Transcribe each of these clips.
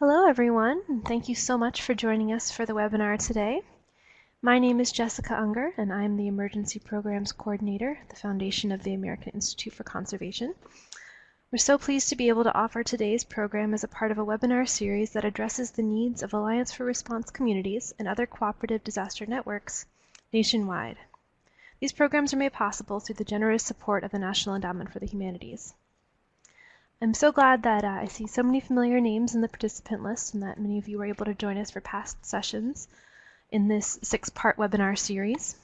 Hello everyone, and thank you so much for joining us for the webinar today. My name is Jessica Unger, and I'm the Emergency Programs Coordinator at the Foundation of the American Institute for Conservation. We're so pleased to be able to offer today's program as a part of a webinar series that addresses the needs of Alliance for Response communities and other cooperative disaster networks nationwide. These programs are made possible through the generous support of the National Endowment for the Humanities. I'm so glad that uh, I see so many familiar names in the participant list and that many of you were able to join us for past sessions in this six-part webinar series.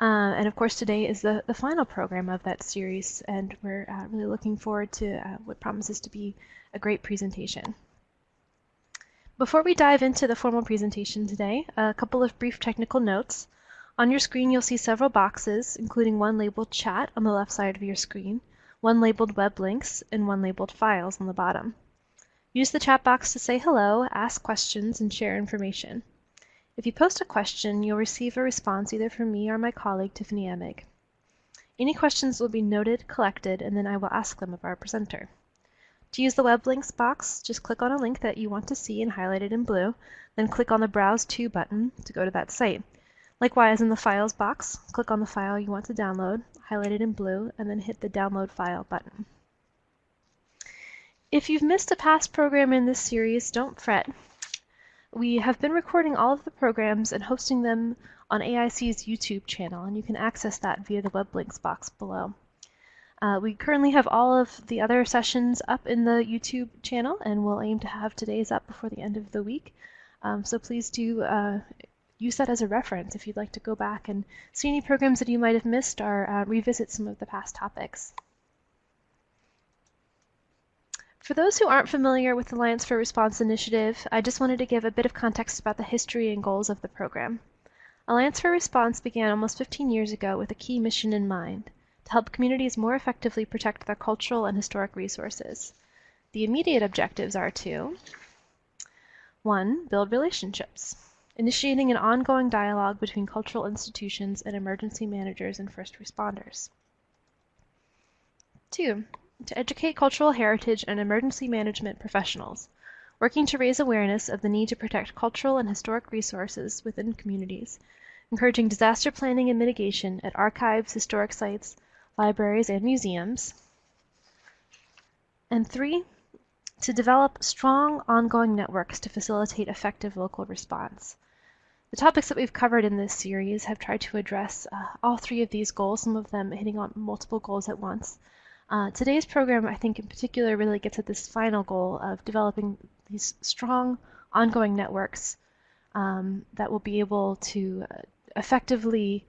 Uh, and of course today is the, the final program of that series and we're uh, really looking forward to uh, what promises to be a great presentation. Before we dive into the formal presentation today, a couple of brief technical notes. On your screen you'll see several boxes, including one labeled chat on the left side of your screen, one labeled web links, and one labeled files on the bottom. Use the chat box to say hello, ask questions, and share information. If you post a question, you'll receive a response either from me or my colleague Tiffany Emig. Any questions will be noted, collected, and then I will ask them of our presenter. To use the web links box, just click on a link that you want to see and highlight it in blue, then click on the Browse To button to go to that site. Likewise, in the Files box, click on the file you want to download, highlight it in blue, and then hit the Download File button. If you've missed a past program in this series, don't fret. We have been recording all of the programs and hosting them on AIC's YouTube channel, and you can access that via the web links box below. Uh, we currently have all of the other sessions up in the YouTube channel, and we'll aim to have today's up before the end of the week. Um, so please do uh, use that as a reference if you'd like to go back and see any programs that you might have missed or uh, revisit some of the past topics. For those who aren't familiar with the Alliance for Response initiative, I just wanted to give a bit of context about the history and goals of the program. Alliance for Response began almost 15 years ago with a key mission in mind, to help communities more effectively protect their cultural and historic resources. The immediate objectives are to 1. Build relationships initiating an ongoing dialogue between cultural institutions and emergency managers and first responders. Two, to educate cultural heritage and emergency management professionals, working to raise awareness of the need to protect cultural and historic resources within communities, encouraging disaster planning and mitigation at archives, historic sites, libraries, and museums. And three, to develop strong ongoing networks to facilitate effective local response. The topics that we've covered in this series have tried to address uh, all three of these goals, some of them hitting on multiple goals at once. Uh, today's program, I think in particular, really gets at this final goal of developing these strong ongoing networks um, that will be able to uh, effectively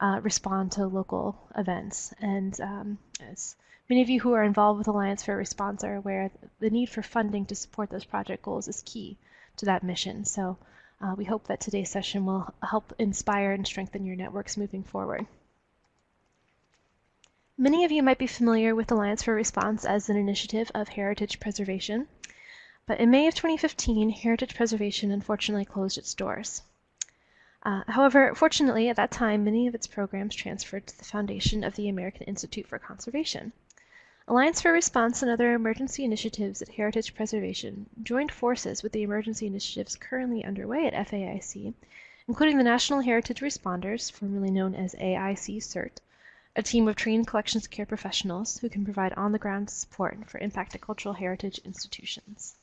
uh, respond to local events. And um, as many of you who are involved with Alliance for Response are aware, the need for funding to support those project goals is key to that mission. So uh, we hope that today's session will help inspire and strengthen your networks moving forward. Many of you might be familiar with Alliance for Response as an initiative of heritage preservation, but in May of 2015, heritage preservation unfortunately closed its doors. Uh, however, fortunately, at that time, many of its programs transferred to the foundation of the American Institute for Conservation. Alliance for Response and other emergency initiatives at Heritage Preservation joined forces with the emergency initiatives currently underway at FAIC, including the National Heritage Responders, formerly known as AIC CERT, a team of trained collections care professionals who can provide on-the-ground support for impacted cultural heritage institutions.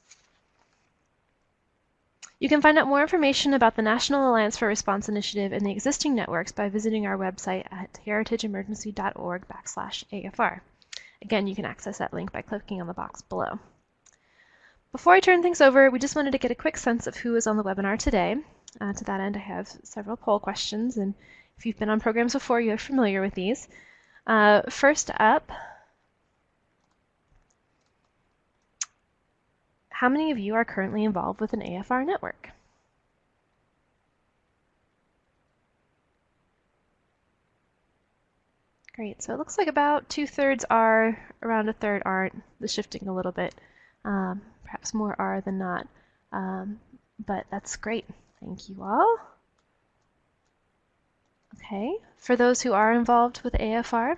You can find out more information about the National Alliance for Response Initiative and the existing networks by visiting our website at heritageemergency.org backslash AFR. Again, you can access that link by clicking on the box below. Before I turn things over, we just wanted to get a quick sense of who is on the webinar today. Uh, to that end, I have several poll questions, and if you've been on programs before, you're familiar with these. Uh, first up, how many of you are currently involved with an AFR network? Great, so it looks like about two-thirds are, around a third aren't, the shifting a little bit. Um, perhaps more are than not, um, but that's great. Thank you all. Okay, for those who are involved with AFR,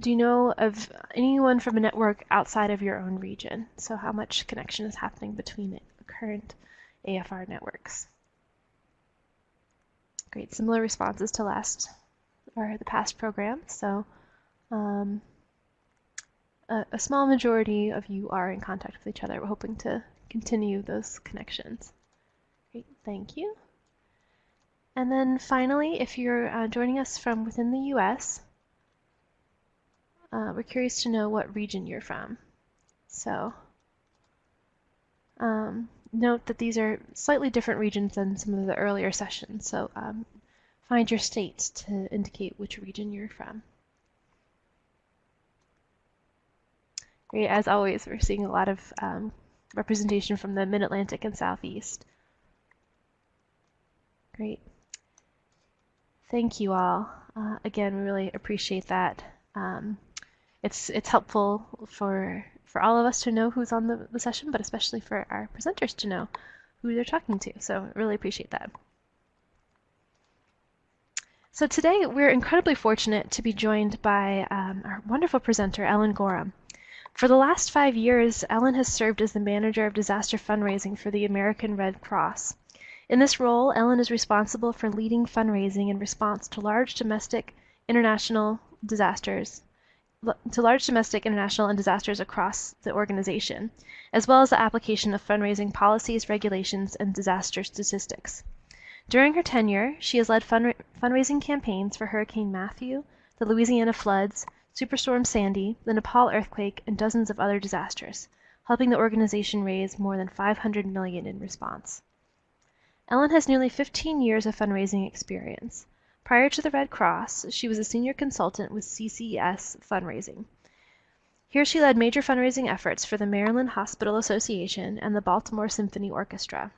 do you know of anyone from a network outside of your own region? So how much connection is happening between current AFR networks? Great, similar responses to last or the past program. So um, a, a small majority of you are in contact with each other. We're hoping to continue those connections. Great, thank you. And then finally, if you're uh, joining us from within the US, uh, we're curious to know what region you're from. So um, note that these are slightly different regions than some of the earlier sessions. So um, find your states to indicate which region you're from. Great, as always, we're seeing a lot of um, representation from the Mid-Atlantic and Southeast. Great. Thank you all. Uh, again, we really appreciate that. Um, it's it's helpful for for all of us to know who's on the, the session, but especially for our presenters to know who they're talking to. So I really appreciate that. So today we're incredibly fortunate to be joined by um, our wonderful presenter, Ellen Gorham. For the last five years, Ellen has served as the manager of disaster fundraising for the American Red Cross. In this role, Ellen is responsible for leading fundraising in response to large domestic, international disasters, to large domestic, international, and disasters across the organization, as well as the application of fundraising policies, regulations, and disaster statistics. During her tenure, she has led fund fundraising campaigns for Hurricane Matthew, the Louisiana floods, Superstorm Sandy, the Nepal earthquake, and dozens of other disasters, helping the organization raise more than 500 million in response. Ellen has nearly 15 years of fundraising experience. Prior to the Red Cross, she was a senior consultant with CCS Fundraising. Here she led major fundraising efforts for the Maryland Hospital Association and the Baltimore Symphony Orchestra.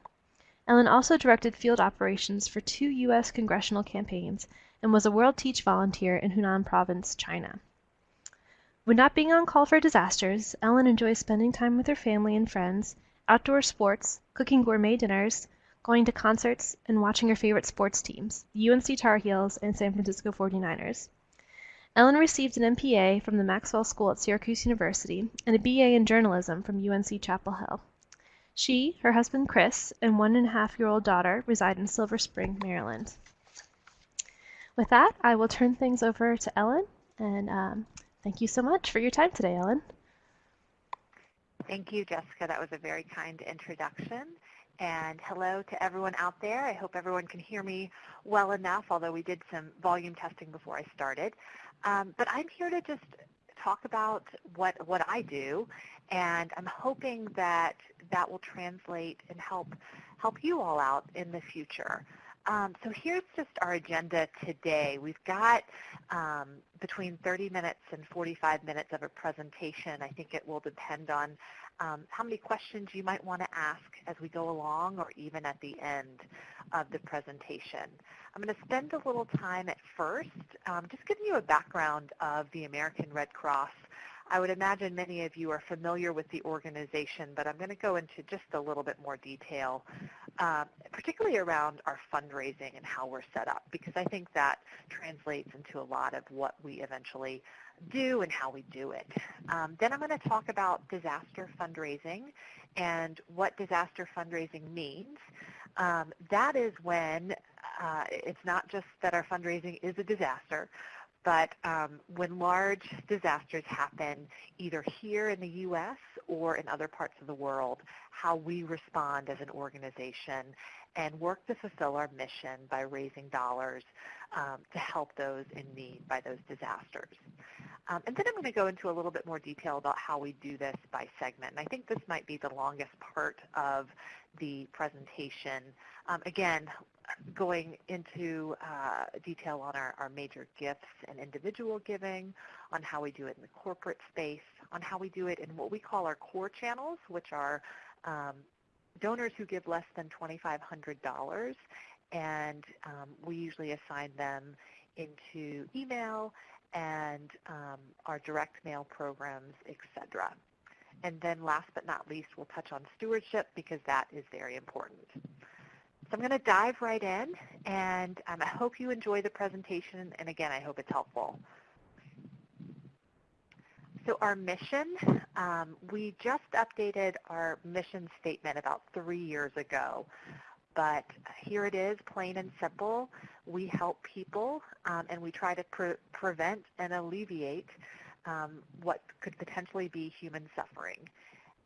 Ellen also directed field operations for two U.S. congressional campaigns and was a World Teach volunteer in Hunan Province, China. When not being on call for disasters, Ellen enjoys spending time with her family and friends, outdoor sports, cooking gourmet dinners, going to concerts, and watching her favorite sports teams, the UNC Tar Heels and San Francisco 49ers. Ellen received an MPA from the Maxwell School at Syracuse University and a BA in journalism from UNC Chapel Hill. She, her husband Chris, and one and a half year old daughter reside in Silver Spring, Maryland. With that, I will turn things over to Ellen, and um, thank you so much for your time today, Ellen. Thank you, Jessica. That was a very kind introduction. And hello to everyone out there. I hope everyone can hear me well enough, although we did some volume testing before I started. Um, but I'm here to just talk about what, what I do, and I'm hoping that that will translate and help, help you all out in the future. Um, so here's just our agenda today. We've got um, between 30 minutes and 45 minutes of a presentation. I think it will depend on um, how many questions you might want to ask as we go along or even at the end of the presentation. I'm going to spend a little time at first um, just giving you a background of the American Red Cross. I would imagine many of you are familiar with the organization, but I'm going to go into just a little bit more detail, uh, particularly around our fundraising and how we're set up, because I think that translates into a lot of what we eventually do and how we do it. Um, then I'm going to talk about disaster fundraising and what disaster fundraising means. Um, that is when uh, it's not just that our fundraising is a disaster, but um, when large disasters happen either here in the U.S. or in other parts of the world, how we respond as an organization and work to fulfill our mission by raising dollars um, to help those in need by those disasters. Um, and then I'm going to go into a little bit more detail about how we do this by segment. And I think this might be the longest part of the presentation. Um, again, going into uh, detail on our, our major gifts and individual giving, on how we do it in the corporate space, on how we do it in what we call our core channels, which are um, donors who give less than $2,500, and um, we usually assign them into email and um, our direct mail programs, etc. And then last but not least, we'll touch on stewardship because that is very important. So I'm going to dive right in, and um, I hope you enjoy the presentation, and again, I hope it's helpful. So our mission, um, we just updated our mission statement about three years ago. But here it is, plain and simple. We help people um, and we try to pre prevent and alleviate um, what could potentially be human suffering.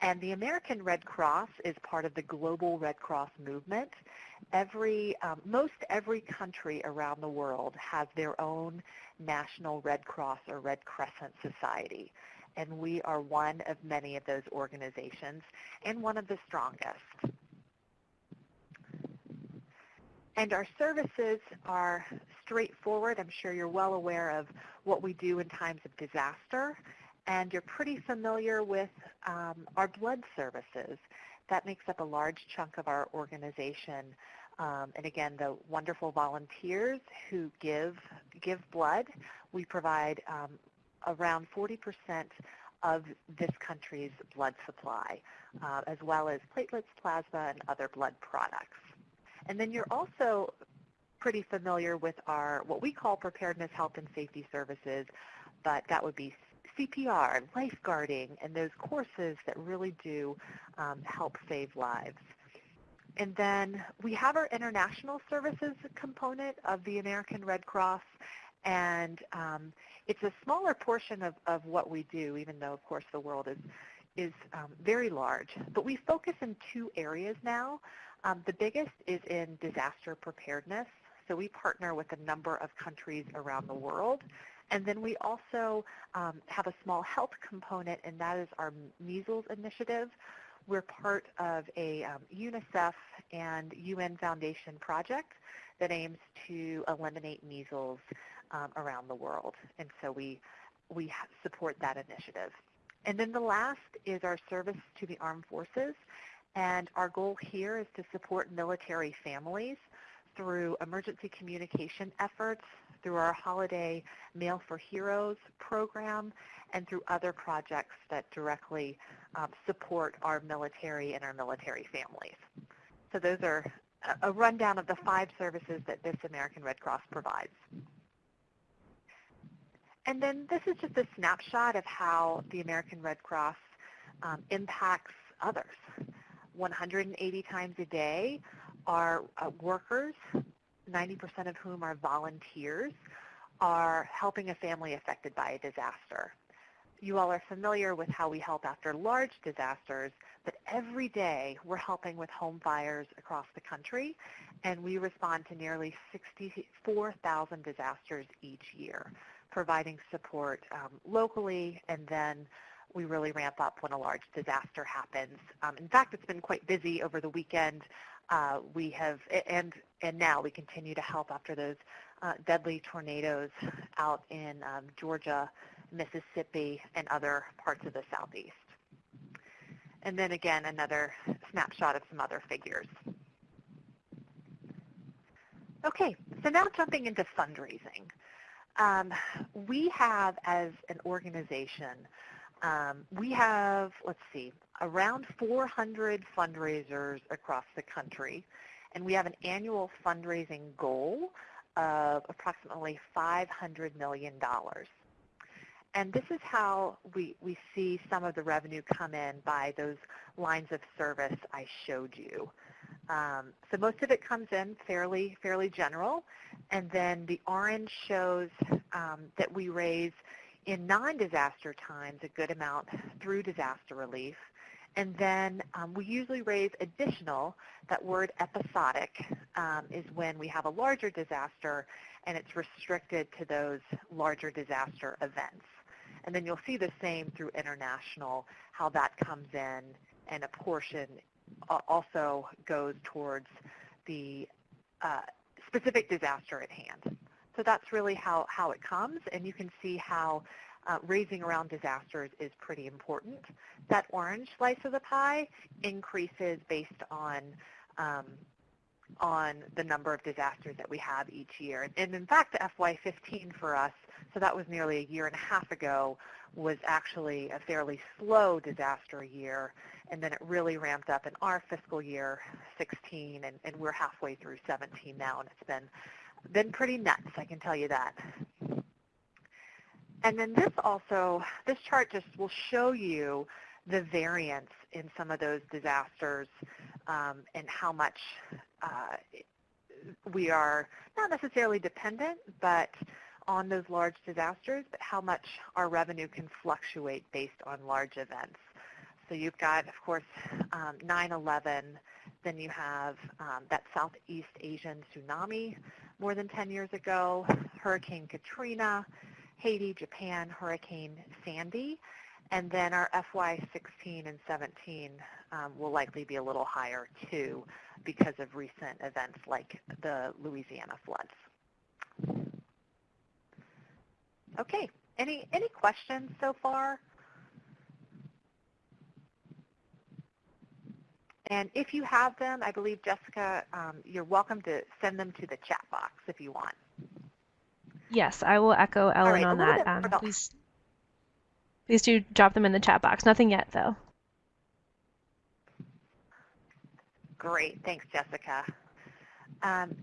And the American Red Cross is part of the global Red Cross movement. Every, um, most every country around the world has their own national Red Cross or Red Crescent Society. And we are one of many of those organizations and one of the strongest. And our services are straightforward. I'm sure you're well aware of what we do in times of disaster. And you're pretty familiar with um, our blood services. That makes up a large chunk of our organization. Um, and again, the wonderful volunteers who give, give blood. We provide um, around 40% of this country's blood supply, uh, as well as platelets, plasma, and other blood products. And then you're also pretty familiar with our, what we call preparedness, health, and safety services, but that would be CPR, lifeguarding, and those courses that really do um, help save lives. And then we have our international services component of the American Red Cross, and um, it's a smaller portion of, of what we do, even though, of course, the world is, is um, very large. But we focus in two areas now. Um, the biggest is in disaster preparedness. So we partner with a number of countries around the world. And then we also um, have a small health component, and that is our measles initiative. We're part of a um, UNICEF and UN Foundation project that aims to eliminate measles um, around the world. And so we, we support that initiative. And then the last is our service to the armed forces. And our goal here is to support military families through emergency communication efforts, through our Holiday Mail for Heroes program, and through other projects that directly um, support our military and our military families. So those are a rundown of the five services that this American Red Cross provides. And then this is just a snapshot of how the American Red Cross um, impacts others. 180 times a day, our uh, workers, 90% of whom are volunteers, are helping a family affected by a disaster. You all are familiar with how we help after large disasters, but every day we're helping with home fires across the country, and we respond to nearly 64,000 disasters each year, providing support um, locally and then we really ramp up when a large disaster happens. Um, in fact, it's been quite busy over the weekend. Uh, we have, and, and now we continue to help after those uh, deadly tornadoes out in um, Georgia, Mississippi, and other parts of the southeast. And then again, another snapshot of some other figures. Okay, so now jumping into fundraising. Um, we have, as an organization, um, we have, let's see, around 400 fundraisers across the country, and we have an annual fundraising goal of approximately $500 million. And this is how we, we see some of the revenue come in by those lines of service I showed you. Um, so most of it comes in fairly, fairly general. And then the orange shows um, that we raise in non-disaster times a good amount through disaster relief. And then um, we usually raise additional. That word episodic um, is when we have a larger disaster and it's restricted to those larger disaster events. And then you'll see the same through international, how that comes in and a portion also goes towards the uh, specific disaster at hand. So that's really how, how it comes, and you can see how uh, raising around disasters is pretty important. That orange slice of the pie increases based on um, on the number of disasters that we have each year. And in fact, FY15 for us, so that was nearly a year and a half ago, was actually a fairly slow disaster year. And then it really ramped up in our fiscal year 16, and, and we're halfway through 17 now, and it's been been pretty nuts, I can tell you that. And then this also, this chart just will show you the variance in some of those disasters um, and how much uh, we are not necessarily dependent, but on those large disasters, but how much our revenue can fluctuate based on large events. So you've got, of course, 9-11, um, then you have um, that Southeast Asian tsunami more than 10 years ago, Hurricane Katrina, Haiti, Japan, Hurricane Sandy, and then our FY16 and 17 um, will likely be a little higher too because of recent events like the Louisiana floods. Okay, any, any questions so far? And if you have them, I believe, Jessica, um, you're welcome to send them to the chat box if you want. Yes, I will echo Ellen right, on that. Um, please, please do drop them in the chat box. Nothing yet, though. Great. Thanks, Jessica. Um,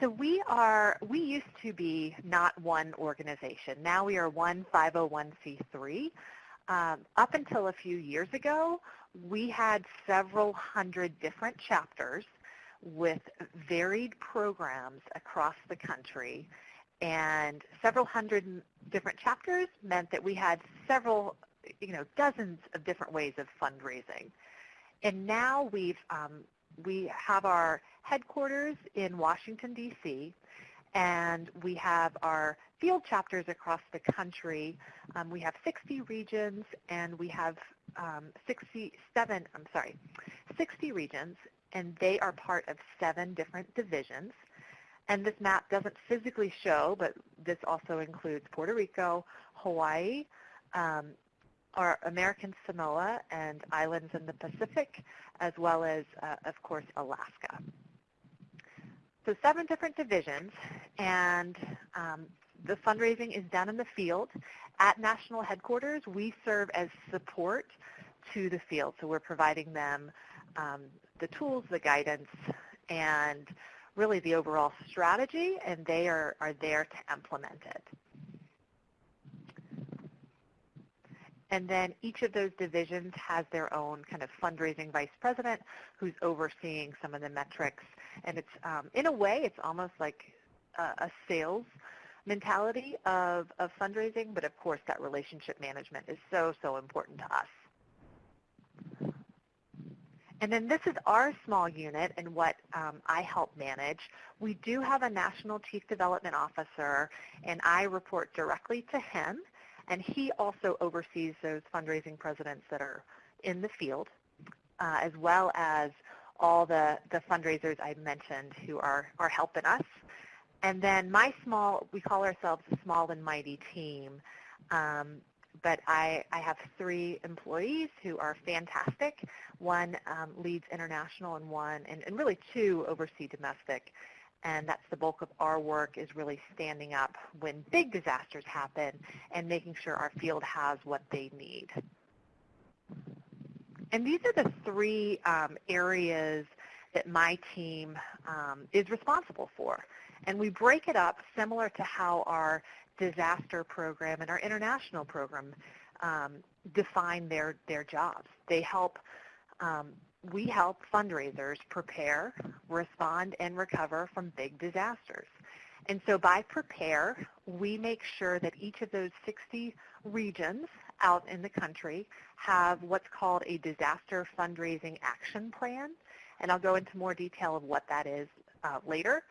so we are, we used to be not one organization. Now we are one 501c3. Um, up until a few years ago, we had several hundred different chapters with varied programs across the country. And several hundred different chapters meant that we had several, you know, dozens of different ways of fundraising. And now we've, um, we have our headquarters in Washington, D.C., and we have our field chapters across the country. Um, we have 60 regions, and we have um, 67, I'm sorry, 60 regions, and they are part of seven different divisions. And this map doesn't physically show, but this also includes Puerto Rico, Hawaii, um, our American Samoa, and islands in the Pacific, as well as, uh, of course, Alaska. So seven different divisions, and um, the fundraising is done in the field. At national headquarters, we serve as support to the field. So we're providing them um, the tools, the guidance, and really the overall strategy, and they are, are there to implement it. And then each of those divisions has their own kind of fundraising vice president who's overseeing some of the metrics. And it's, um, in a way, it's almost like a, a sales mentality of, of fundraising, but of course that relationship management is so, so important to us. And then this is our small unit and what um, I help manage. We do have a National Chief Development Officer, and I report directly to him. And he also oversees those fundraising presidents that are in the field, uh, as well as all the, the fundraisers I mentioned who are, are helping us. And then my small, we call ourselves a small and mighty team. Um, but I, I have three employees who are fantastic. One um, leads international and one, and, and really two oversee domestic and that's the bulk of our work is really standing up when big disasters happen and making sure our field has what they need. And these are the three um, areas that my team um, is responsible for. And we break it up similar to how our disaster program and our international program um, define their, their jobs. They help um, we help fundraisers prepare, respond, and recover from big disasters. And so by prepare, we make sure that each of those 60 regions out in the country have what's called a disaster fundraising action plan. And I'll go into more detail of what that is uh, later.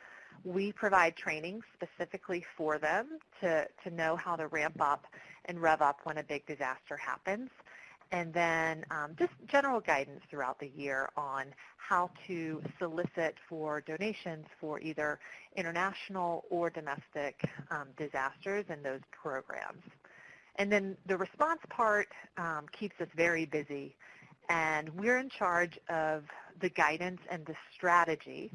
We provide training specifically for them to, to know how to ramp up and rev up when a big disaster happens and then um, just general guidance throughout the year on how to solicit for donations for either international or domestic um, disasters and those programs. And then the response part um, keeps us very busy, and we're in charge of the guidance and the strategy.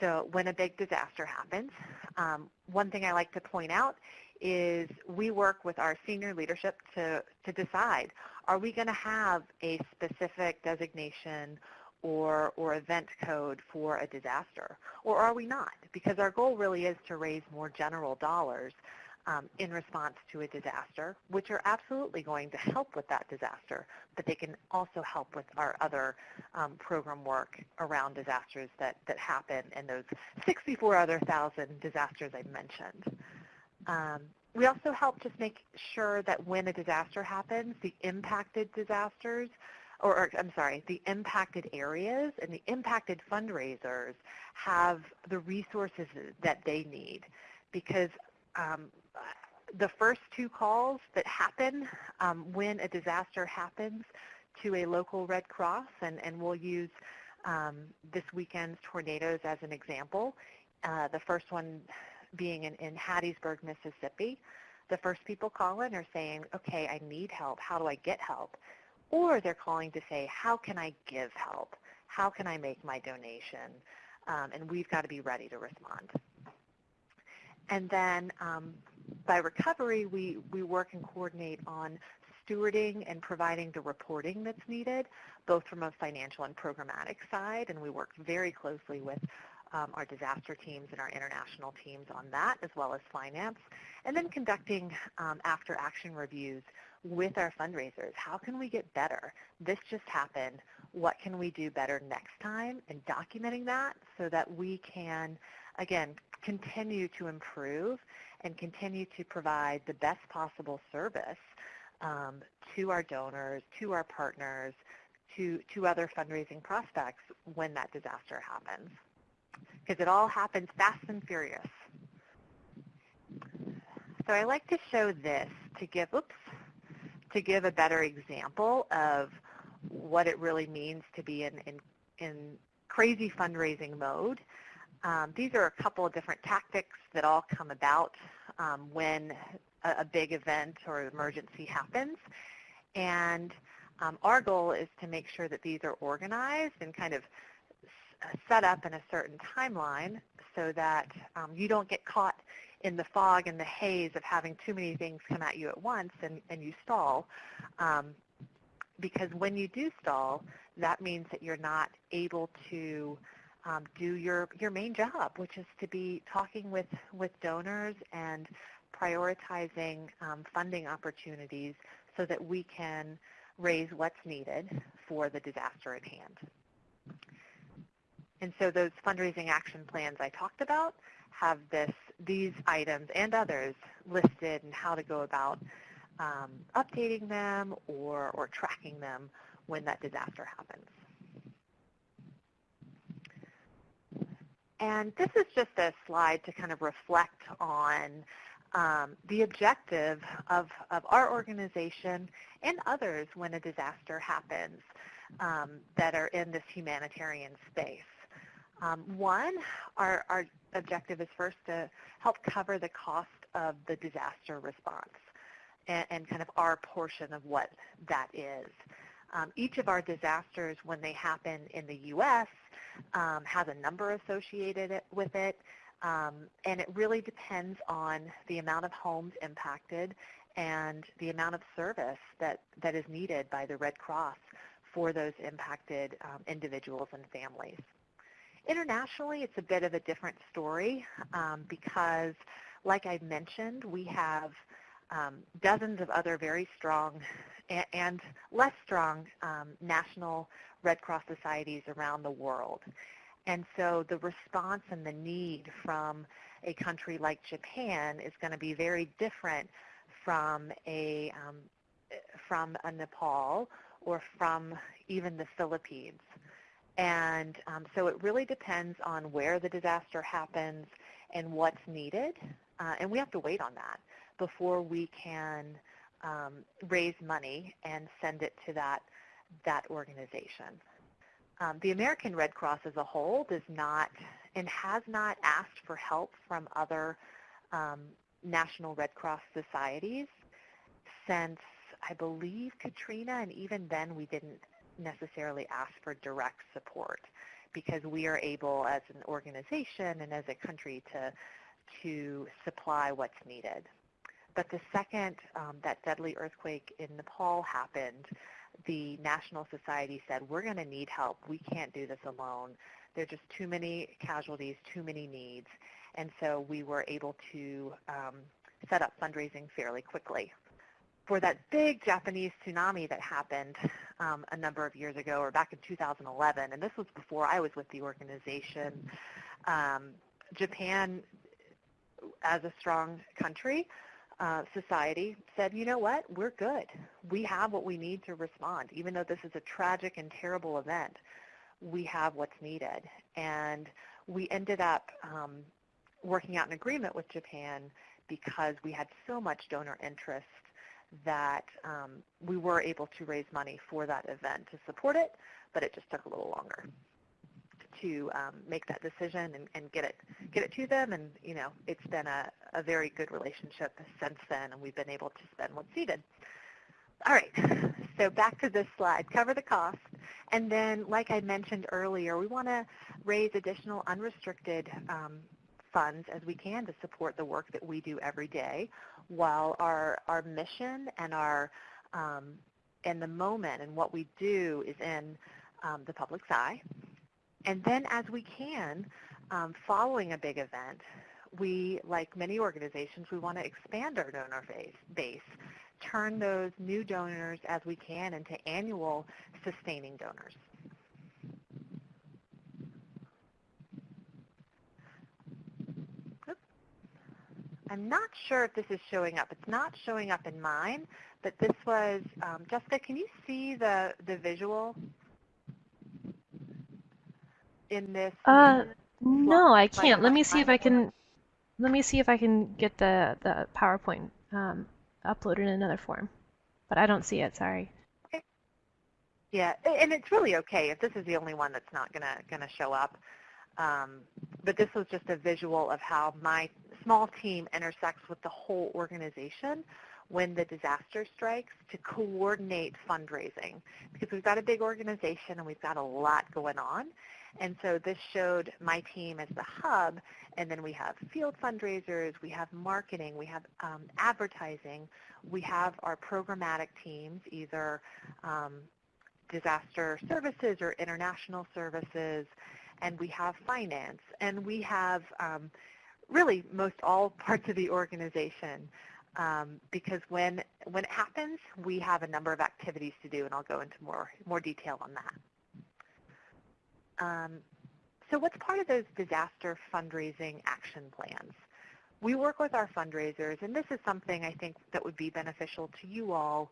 So when a big disaster happens, um, one thing I like to point out is we work with our senior leadership to, to decide, are we going to have a specific designation or, or event code for a disaster, or are we not? Because our goal really is to raise more general dollars um, in response to a disaster, which are absolutely going to help with that disaster, but they can also help with our other um, program work around disasters that, that happen and those 64 other thousand disasters I mentioned. Um, we also help just make sure that when a disaster happens, the impacted disasters, or, or, I'm sorry, the impacted areas and the impacted fundraisers have the resources that they need. Because um, the first two calls that happen um, when a disaster happens to a local Red Cross, and, and we'll use um, this weekend's tornadoes as an example. Uh, the first one being in, in Hattiesburg, Mississippi. The first people calling are saying, okay, I need help. How do I get help? Or they're calling to say, how can I give help? How can I make my donation? Um, and we've got to be ready to respond. And then um, by recovery, we, we work and coordinate on stewarding and providing the reporting that's needed, both from a financial and programmatic side, and we work very closely with um, our disaster teams and our international teams on that, as well as finance, and then conducting um, after-action reviews with our fundraisers. How can we get better? This just happened. What can we do better next time? And documenting that so that we can, again, continue to improve and continue to provide the best possible service um, to our donors, to our partners, to, to other fundraising prospects when that disaster happens. Because it all happens fast and furious. So I like to show this to give, oops, to give a better example of what it really means to be in, in, in crazy fundraising mode. Um, these are a couple of different tactics that all come about um, when a, a, big event or emergency happens. And um, our goal is to make sure that these are organized and kind of set up in a certain timeline so that um, you don't get caught in the fog and the haze of having too many things come at you at once and, and you stall. Um, because when you do stall, that means that you're not able to um, do your, your main job, which is to be talking with, with donors and prioritizing um, funding opportunities so that we can raise what's needed for the disaster at hand. And so those fundraising action plans I talked about have this, these items and others listed and how to go about um, updating them or, or tracking them when that disaster happens. And this is just a slide to kind of reflect on um, the objective of, of our organization and others when a disaster happens um, that are in this humanitarian space. Um, one, our, our objective is first to help cover the cost of the disaster response and, and kind of our portion of what that is. Um, each of our disasters, when they happen in the U.S., um, has a number associated with it, um, and it really depends on the amount of homes impacted and the amount of service that, that is needed by the Red Cross for those impacted um, individuals and families. Internationally, it's a bit of a different story um, because, like I mentioned, we have um, dozens of other very strong and, less strong um, national Red Cross societies around the world. And so the response and the need from a country like Japan is going to be very different from a, um, from a Nepal or from even the Philippines. And um, so it really depends on where the disaster happens and what's needed. Uh, and we have to wait on that before we can um, raise money and send it to that, that organization. Um, the American Red Cross as a whole does not and has not asked for help from other um, national Red Cross societies since I believe Katrina, and even then we didn't necessarily ask for direct support because we are able as an organization and as a country to, to supply what's needed. But the second um, that deadly earthquake in Nepal happened, the National Society said, we're going to need help. We can't do this alone. There are just too many casualties, too many needs. And so we were able to um, set up fundraising fairly quickly. For that big Japanese tsunami that happened um, a number of years ago, or back in 2011, and this was before I was with the organization, um, Japan, as a strong country, uh, society said, you know what, we're good. We have what we need to respond. Even though this is a tragic and terrible event, we have what's needed. And we ended up um, working out an agreement with Japan because we had so much donor interest that um, we were able to raise money for that event to support it, but it just took a little longer to um, make that decision and, and, get it get it to them. And you know, it's been a, a very good relationship since then, and we've been able to spend what's needed. All right, so back to this slide, cover the cost. And then, like I mentioned earlier, we want to raise additional unrestricted um, funds as we can to support the work that we do every day while our, our mission and our um, and the moment and what we do is in um, the public's eye. And then as we can, um, following a big event, we, like many organizations, we want to expand our donor base, turn those new donors as we can into annual sustaining donors. I'm not sure if this is showing up. It's not showing up in mine, but this was, um, Jessica, can you see the, the visual in this? Uh, no, I can't. Let me see if I can, let me see if I can get the, the PowerPoint um, uploaded in another form. But I don't see it, sorry. Okay. Yeah, and it's really okay if this is the only one that's not gonna gonna show up. Um, but this was just a visual of how my small team intersects with the whole organization when the disaster strikes to coordinate fundraising because we've got a big organization and we've got a lot going on. And so this showed my team as the hub, and then we have field fundraisers, we have marketing, we have um, advertising, we have our programmatic teams, either um, disaster services or international services, and we have finance, and we have um, really most all parts of the organization. Um, because when when it happens, we have a number of activities to do, and I'll go into more more detail on that. Um, so what's part of those disaster fundraising action plans? We work with our fundraisers, and this is something I think that would be beneficial to you all.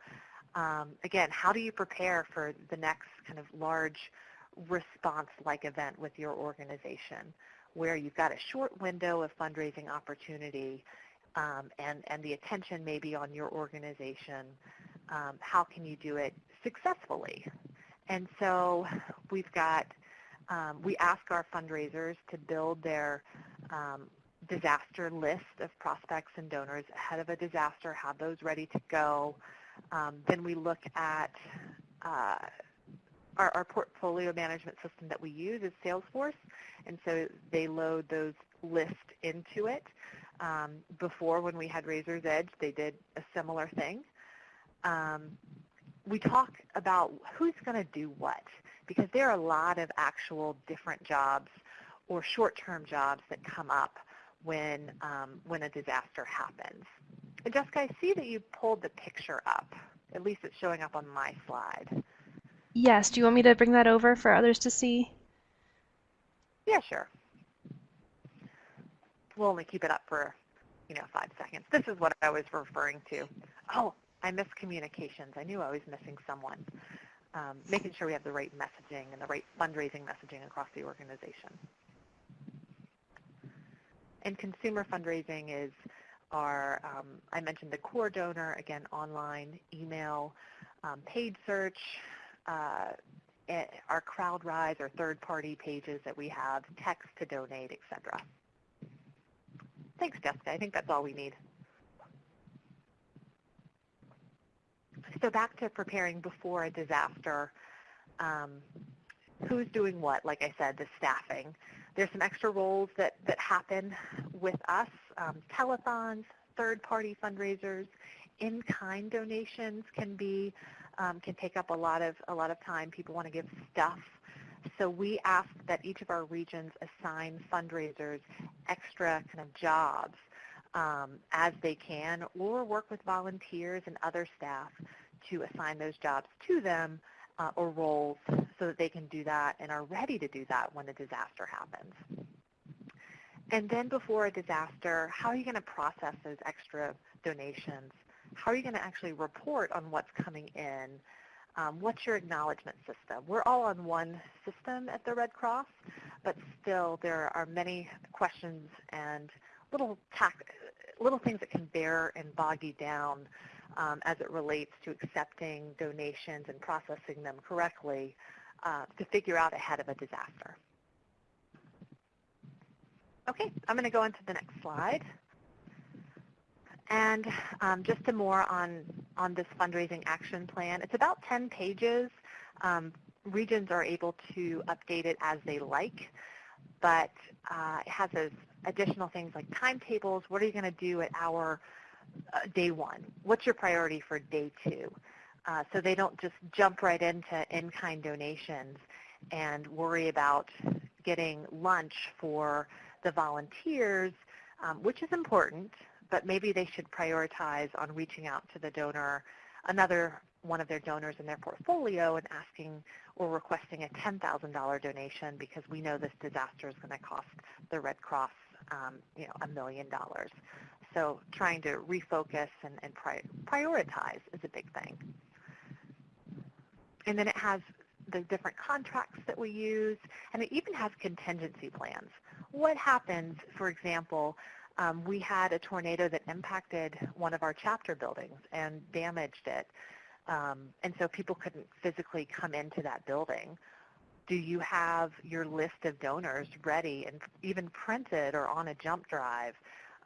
Um, again, how do you prepare for the next kind of large response-like event with your organization where you've got a short window of fundraising opportunity um, and, and the attention may be on your organization. Um, how can you do it successfully? And so we've got, um, we ask our fundraisers to build their um, disaster list of prospects and donors ahead of a disaster, have those ready to go. Um, then we look at uh, our, our, portfolio management system that we use is Salesforce, and so they load those lists into it. Um, before, when we had Raiser's Edge, they did a similar thing. Um, we talk about who's going to do what, because there are a lot of actual different jobs or short-term jobs that come up when, um, when a disaster happens. And Jessica, I see that you pulled the picture up. At least it's showing up on my slide. Yes. Do you want me to bring that over for others to see? Yeah, sure. We'll only keep it up for, you know, five seconds. This is what I was referring to. Oh, I missed communications. I knew I was missing someone. Um, making sure we have the right messaging and the right fundraising messaging across the organization. And consumer fundraising is our, um, I mentioned the core donor, again, online, email, um, paid search, our CrowdRise or third-party pages that we have, text to donate, etc. Thanks, Jessica. I think that's all we need. So back to preparing before a disaster. Um, who's doing what? Like I said, the staffing. There's some extra roles that, that happen with us, um, telethons, third-party fundraisers, in-kind donations can be um, can take up a lot of a lot of time. People want to give stuff. So we ask that each of our regions assign fundraisers extra kind of jobs um, as they can or work with volunteers and other staff to assign those jobs to them uh, or roles so that they can do that and are ready to do that when a disaster happens. And then before a disaster, how are you going to process those extra donations? How are you going to actually report on what's coming in? Um, what's your acknowledgement system? We're all on one system at the Red Cross, but still there are many questions and little, little things that can bear and bog you down um, as it relates to accepting donations and processing them correctly uh, to figure out ahead of a disaster. Okay, I'm going to go into the next slide. And um, just some more on, on this fundraising action plan. It's about 10 pages. Um, regions are able to update it as they like, but uh, it has those additional things like timetables. What are you going to do at our uh, day one? What's your priority for day two? Uh, so they don't just jump right into in-kind donations and worry about getting lunch for the volunteers, um, which is important, but maybe they should prioritize on reaching out to the donor, another one of their donors in their portfolio and asking or requesting a $10,000 donation because we know this disaster is going to cost the Red Cross um, you know, a million dollars. So trying to refocus and, and pri prioritize is a big thing. And then it has the different contracts that we use, and it even has contingency plans. What happens, for example, um, we had a tornado that impacted one of our chapter buildings and damaged it. Um, and so people couldn't physically come into that building do you have your list of donors ready and even printed or on a jump drive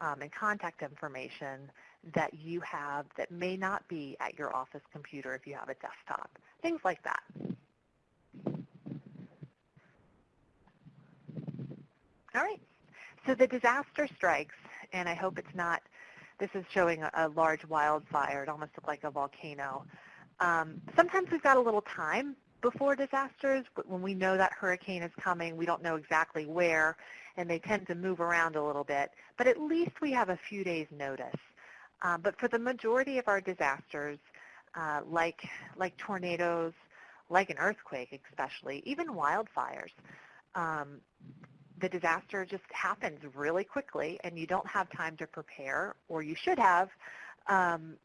um, and contact information that you have that may not be at your office computer if you have a desktop, things like that. All right, so the disaster strikes, and I hope it's not, this is showing a, a large wildfire. It almost looked like a volcano. Um, sometimes we've got a little time before disasters, but when we know that hurricane is coming, we don't know exactly where, and they tend to move around a little bit. But at least we have a few days' notice. Um, but for the majority of our disasters, uh, like, like tornadoes, like an earthquake especially, even wildfires, um, the disaster just happens really quickly and you don't have time to prepare, or you should have, um,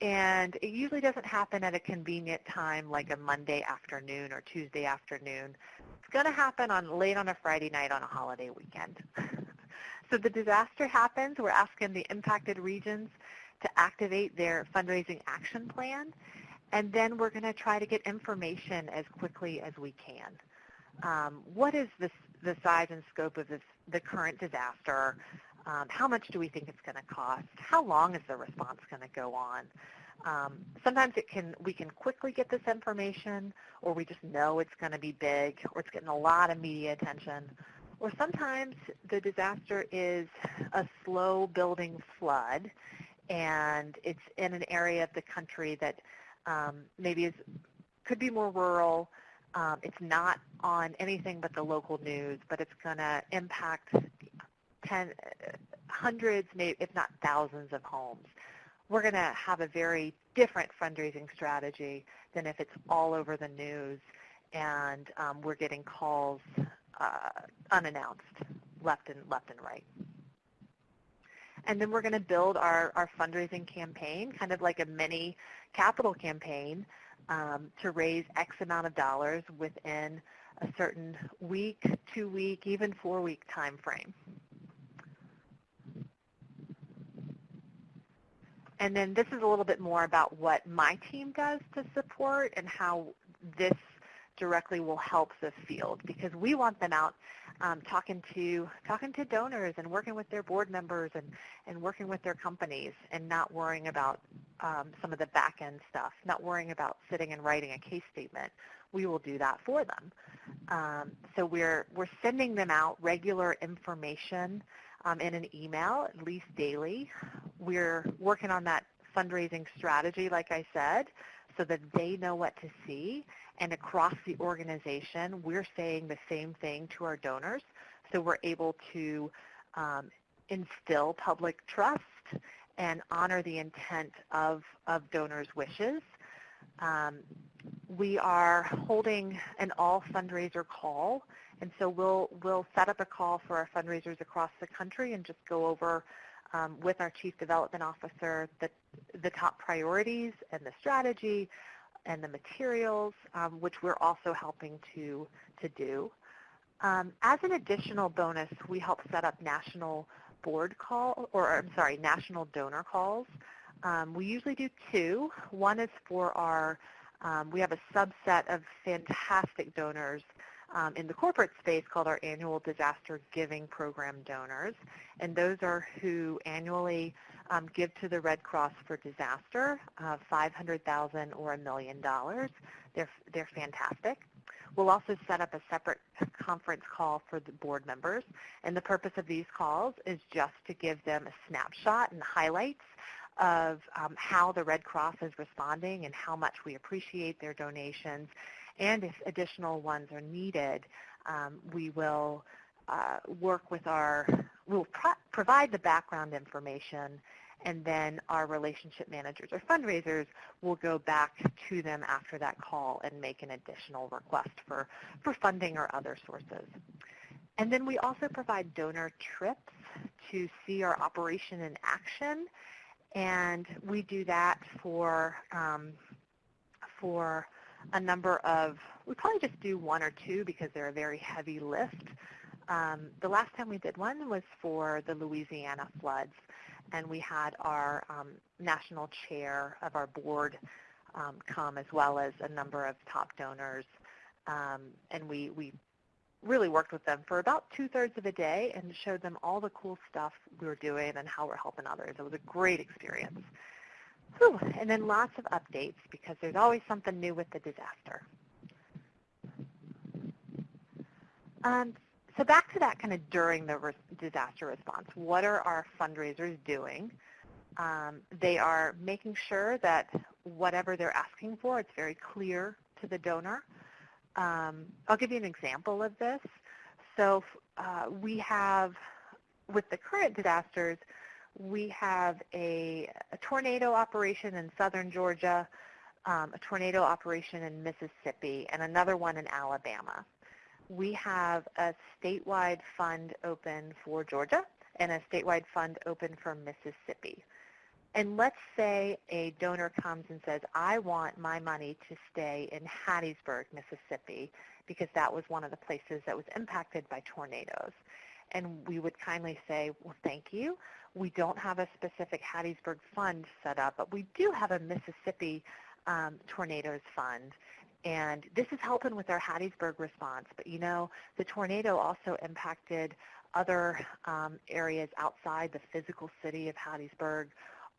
and it usually doesn't happen at a convenient time like a Monday afternoon or Tuesday afternoon. It's going to happen on late on a Friday night on a holiday weekend. so the disaster happens. We're asking the impacted regions to activate their fundraising action plan. And then we're going to try to get information as quickly as we can. Um, what is this, the size and scope of this, the current disaster? Um, how much do we think it's going to cost? How long is the response going to go on? Um, sometimes it can we can quickly get this information, or we just know it's going to be big, or it's getting a lot of media attention. Or sometimes the disaster is a slow building flood, and it's in an area of the country that um, maybe is could be more rural. Um, it's not on anything but the local news, but it's going to impact ten, hundreds, maybe if not thousands of homes. We're going to have a very different fundraising strategy than if it's all over the news and um, we're getting calls uh, unannounced left and left and right. And then we're going to build our, our fundraising campaign, kind of like a mini capital campaign um, to raise X amount of dollars within a certain week, two week, even four week time frame. And then this is a little bit more about what my team does to support and how this directly will help the field because we want them out um, talking to talking to donors and working with their board members and, and working with their companies and not worrying about um, some of the back end stuff, not worrying about sitting and writing a case statement. We will do that for them. Um, so we're we're sending them out regular information um, in an email, at least daily. We're working on that fundraising strategy, like I said, so that they know what to see. And across the organization, we're saying the same thing to our donors. So we're able to um, instill public trust and honor the intent of, of donors' wishes. Um, we are holding an all fundraiser call, and so we'll, we'll set up a call for our fundraisers across the country and just go over um, with our Chief Development Officer the, the top priorities and the strategy and the materials, um, which we're also helping to, to do. Um, as an additional bonus, we help set up national board call, or I'm sorry, national donor calls. Um, we usually do two. One is for our, um, we have a subset of fantastic donors um, in the corporate space called our annual disaster giving program donors. And those are who annually um, give to the Red Cross for disaster, uh, 500000 or a million dollars. They're, they're fantastic. We'll also set up a separate conference call for the board members. And the purpose of these calls is just to give them a snapshot and highlights of um, how the Red Cross is responding and how much we appreciate their donations. And if additional ones are needed, um, we will uh, work with our, we'll pro provide the background information and then our relationship managers or fundraisers will go back to them after that call and make an additional request for, for funding or other sources. And then we also provide donor trips to see our operation in action, and we do that for, um, for a number of, we probably just do one or two because they're a very heavy lift. Um, the last time we did one was for the Louisiana floods and we had our um, national chair of our board um, come as well as a number of top donors. Um, and we, we really worked with them for about two-thirds of a day and showed them all the cool stuff we were doing and how we're helping others. It was a great experience. Whew. And then lots of updates because there's always something new with the disaster. Um, so back to that kind of during the re disaster response. What are our fundraisers doing? Um, they are making sure that whatever they're asking for, it's very clear to the donor. Um, I'll give you an example of this. So uh, we have, with the current disasters, we have a, a tornado operation in southern Georgia, um, a tornado operation in Mississippi, and another one in Alabama we have a statewide fund open for Georgia and a statewide fund open for Mississippi. And let's say a donor comes and says, I want my money to stay in Hattiesburg, Mississippi, because that was one of the places that was impacted by tornadoes. And we would kindly say, well, thank you. We don't have a specific Hattiesburg fund set up, but we do have a Mississippi um, tornadoes fund. And this is helping with our Hattiesburg response. But you know, the tornado also impacted other um, areas outside the physical city of Hattiesburg.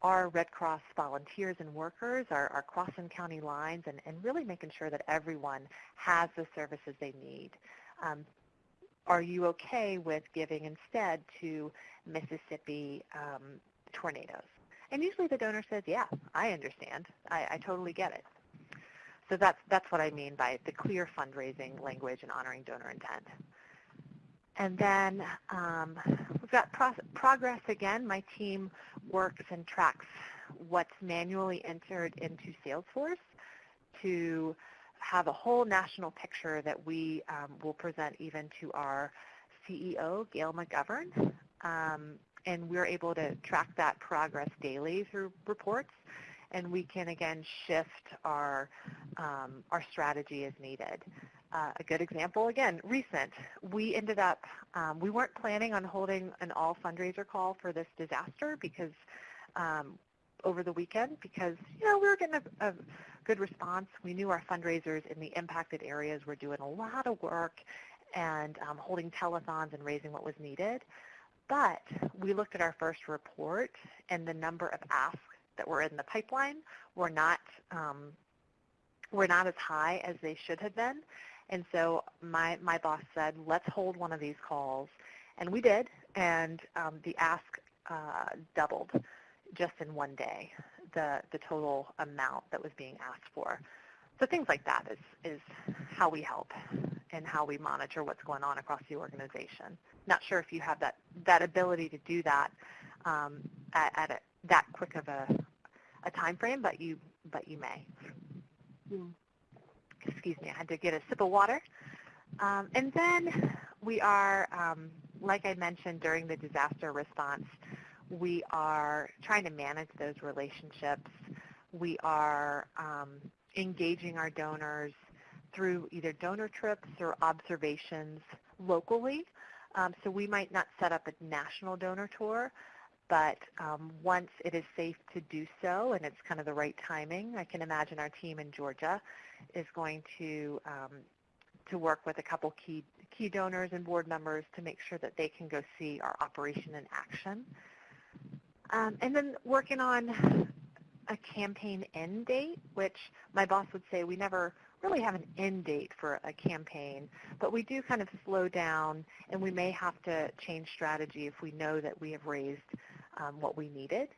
Our Red Cross volunteers and workers are, are crossing county lines and, and really making sure that everyone has the services they need. Um, are you okay with giving instead to Mississippi um, tornadoes? And usually the donor says, yeah, I understand. I, I totally get it. So that's, that's what I mean by the clear fundraising language and honoring donor intent. And then um, we've got pro progress again. My team works and tracks what's manually entered into Salesforce to have a whole national picture that we um, will present even to our CEO, Gail McGovern. Um, and we're able to track that progress daily through reports and we can again shift our, um, our strategy is needed. Uh, a good example, again, recent. We ended up, um, we weren't planning on holding an all fundraiser call for this disaster because um, over the weekend because, you know, we were getting a, a good response. We knew our fundraisers in the impacted areas were doing a lot of work and um, holding telethons and raising what was needed. But we looked at our first report and the number of asks that were in the pipeline were not um, were not as high as they should have been. And so my, my boss said, let's hold one of these calls. And we did, and um, the ask uh, doubled just in one day, the, the total amount that was being asked for. So things like that is, is how we help and how we monitor what's going on across the organization. Not sure if you have that, that ability to do that um, at, at a, that quick of a, a time frame, but you, but you may. Excuse me, I had to get a sip of water. Um, and then we are, um, like I mentioned during the disaster response, we are trying to manage those relationships. We are um, engaging our donors through either donor trips or observations locally. Um, so we might not set up a national donor tour, but um, once it is safe to do so and it's kind of the right timing, I can imagine our team in Georgia is going to um, to work with a couple key key donors and board members to make sure that they can go see our operation in action. Um, and then working on a campaign end date, which my boss would say we never really have an end date for a campaign, but we do kind of slow down and we may have to change strategy if we know that we have raised um, what we needed.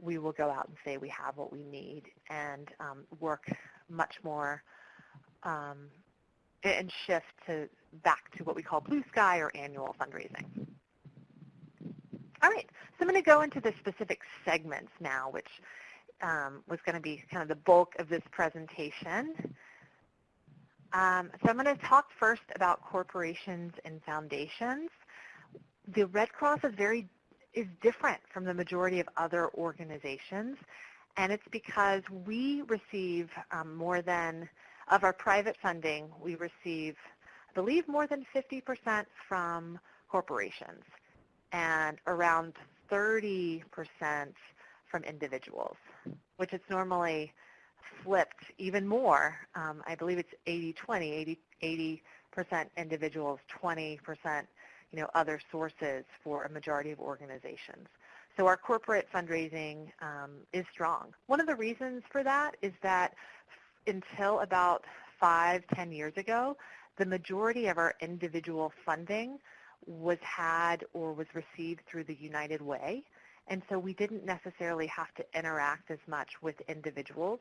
We will go out and say we have what we need and um, work much more um, and shift to back to what we call blue sky or annual fundraising. All right, so I'm going to go into the specific segments now, which um, was going to be kind of the bulk of this presentation. Um, so I'm going to talk first about corporations and foundations. The Red Cross is very is different from the majority of other organizations, and it's because we receive um, more than of our private funding, we receive, I believe, more than 50% from corporations and around 30% from individuals, which is normally flipped even more. Um, I believe it's 80-20, 80, percent individuals, 20% you know, other sources for a majority of organizations. So our corporate fundraising um, is strong. One of the reasons for that is that until about five, ten years ago, the majority of our individual funding was had or was received through the United Way. And so we didn't necessarily have to interact as much with individuals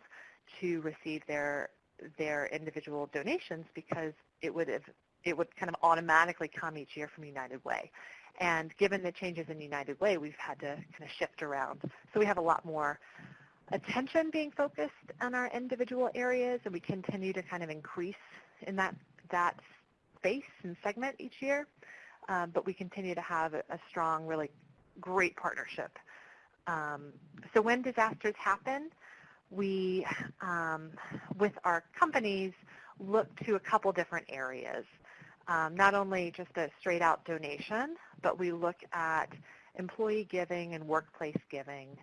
to receive their their individual donations because it would have it would kind of automatically come each year from United Way. And given the changes in United Way, we've had to kind of shift around. So we have a lot more attention being focused on our individual areas, and we continue to kind of increase in that, that space and segment each year. Um, but we continue to have a, a strong, really great partnership. Um, so when disasters happen, we, um, with our companies, look to a couple different areas. Um, not only just a straight out donation, but we look at employee giving and workplace giving,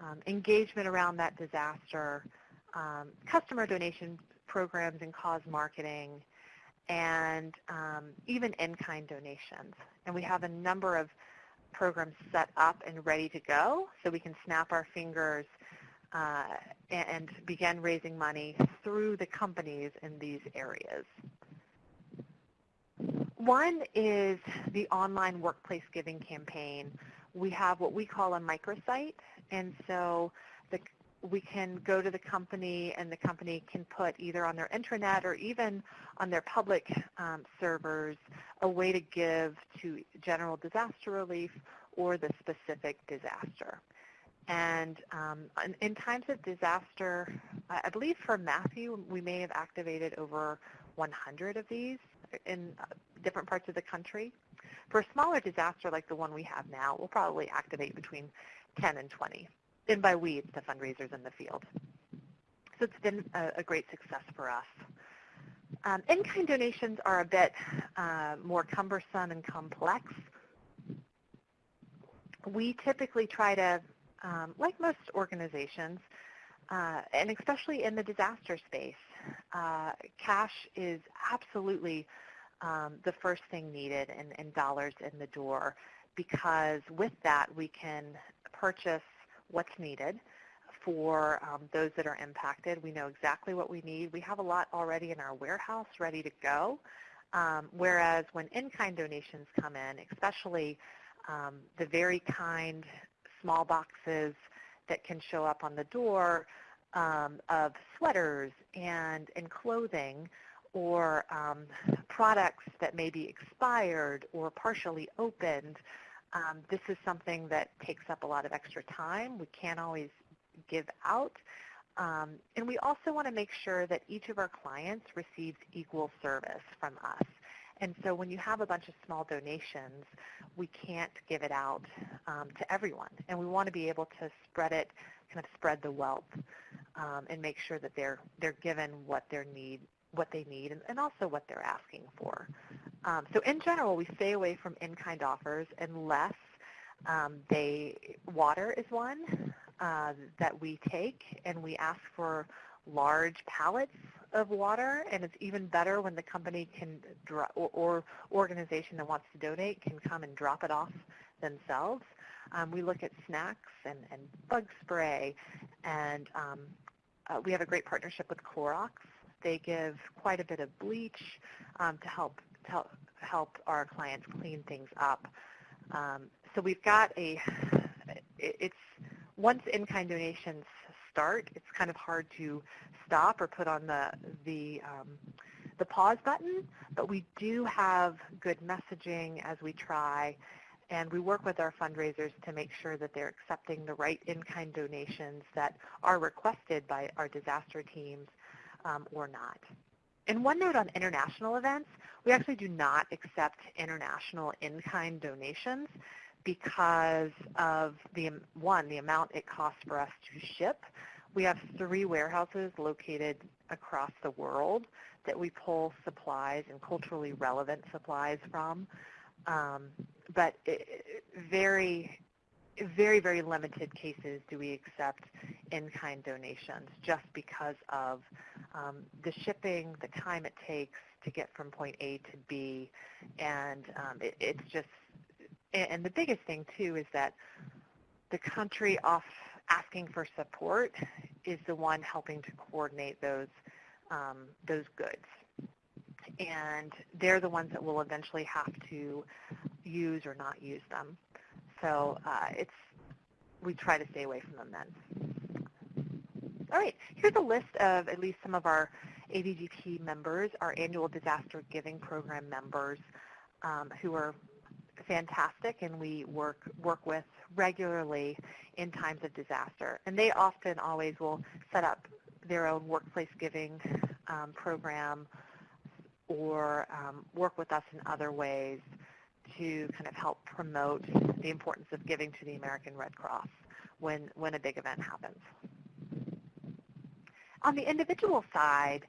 um, engagement around that disaster, um, customer donation programs and cause marketing, and um, even in-kind donations. And we have a number of programs set up and ready to go so we can snap our fingers uh, and begin raising money through the companies in these areas. One is the online workplace giving campaign. We have what we call a microsite, and so the, we can go to the company and the company can put either on their intranet or even on their public um, servers a way to give to general disaster relief or the specific disaster. And um, in, in, times of disaster, I believe for Matthew, we may have activated over 100 of these in uh, different parts of the country. For a smaller disaster like the one we have now, we'll probably activate between 10 and 20. And by we, it's the fundraisers in the field. So it's been a, a great success for us. Um, in-kind donations are a bit uh, more cumbersome and complex. We typically try to, um, like most organizations, uh, and especially in the disaster space, uh, cash is absolutely um, the first thing needed and, and dollars in the door because with that we can purchase what's needed for um, those that are impacted. We know exactly what we need. We have a lot already in our warehouse ready to go. Um, whereas when in-kind donations come in, especially um, the very kind small boxes that can show up on the door um, of sweaters and, and clothing, or um, products that may be expired or partially opened, um, this is something that takes up a lot of extra time. We can't always give out. Um, and we also want to make sure that each of our clients receives equal service from us. And so when you have a bunch of small donations, we can't give it out um, to everyone. And we want to be able to spread it, kind of spread the wealth, um, and make sure that they're they're given what need what they need and, and also what they're asking for. Um, so in general, we stay away from in-kind offers unless um, they water is one uh, that we take, and we ask for large pallets of water, and it's even better when the company can or, or organization that wants to donate can come and drop it off themselves. Um, we look at snacks and, and bug spray, and um, uh, we have a great partnership with Clorox. They give quite a bit of bleach um, to help to help, help our clients clean things up. Um, so we've got a, it's once in-kind donations start, it's kind of hard to stop or put on the the um, the pause button. But we do have good messaging as we try, and we work with our fundraisers to make sure that they're accepting the right in-kind donations that are requested by our disaster teams um, or not. And one note on international events, we actually do not accept international in-kind donations because of the one, the amount it costs for us to ship. We have three warehouses located across the world that we pull supplies and culturally relevant supplies from. Um, but very, very, very limited cases do we accept in-kind donations just because of um, the shipping, the time it takes to get from point A to B, and um, it, it's just and the biggest thing too is that the country off asking for support is the one helping to coordinate those um, those goods. And they're the ones that will eventually have to use or not use them. So uh, it's we try to stay away from them then. All right, here's a list of at least some of our ADGP members, our annual disaster giving program members um, who are fantastic and we work work with regularly in times of disaster. And they often always will set up their own workplace giving um, program or um, work with us in other ways to kind of help promote the importance of giving to the American Red Cross when, when a big event happens. On the individual side,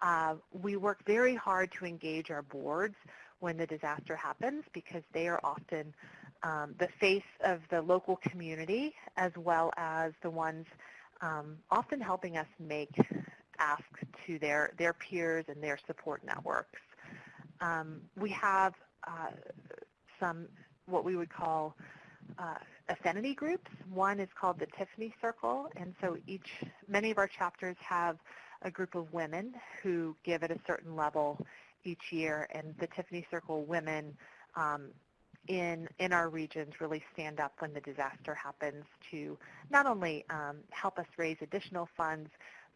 uh, we work very hard to engage our boards when the disaster happens because they are often um, the face of the local community as well as the ones um, often helping us make asks to their, their peers and their support networks. Um, we have uh, some what we would call uh, affinity groups. One is called the Tiffany Circle, and so each, many of our chapters have a group of women who give at a certain level each year, and the Tiffany Circle women um, in, in our regions really stand up when the disaster happens to not only um, help us raise additional funds,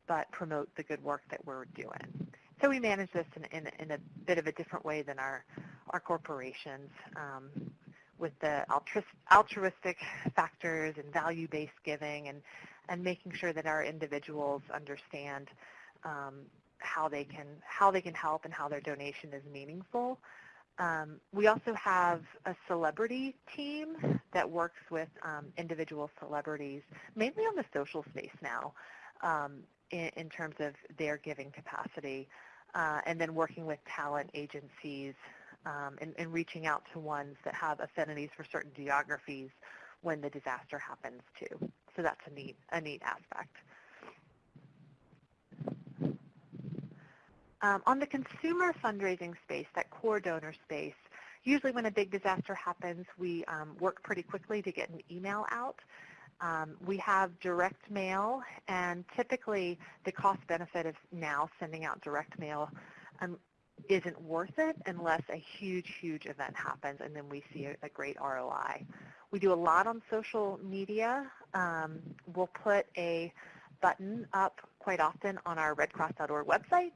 but promote the good work that we're doing. So we manage this in, in, in a bit of a different way than our, our corporations um, with the altruistic factors and value-based giving and, and making sure that our individuals understand um, how they can how they can help and how their donation is meaningful. Um, we also have a celebrity team that works with um, individual celebrities, mainly on the social space now, um, in, in, terms of their giving capacity, uh, and then working with talent agencies and, and reaching out to ones that have affinities for certain geographies when the disaster happens too. So that's a neat a neat aspect. Um, on the consumer fundraising space, that core donor space, usually when a big disaster happens, we um, work pretty quickly to get an email out. Um, we have direct mail, and typically the cost benefit of now sending out direct mail um, isn't worth it unless a huge, huge event happens, and then we see a, a great ROI. We do a lot on social media. Um, we'll put a button up quite often on our redcross.org website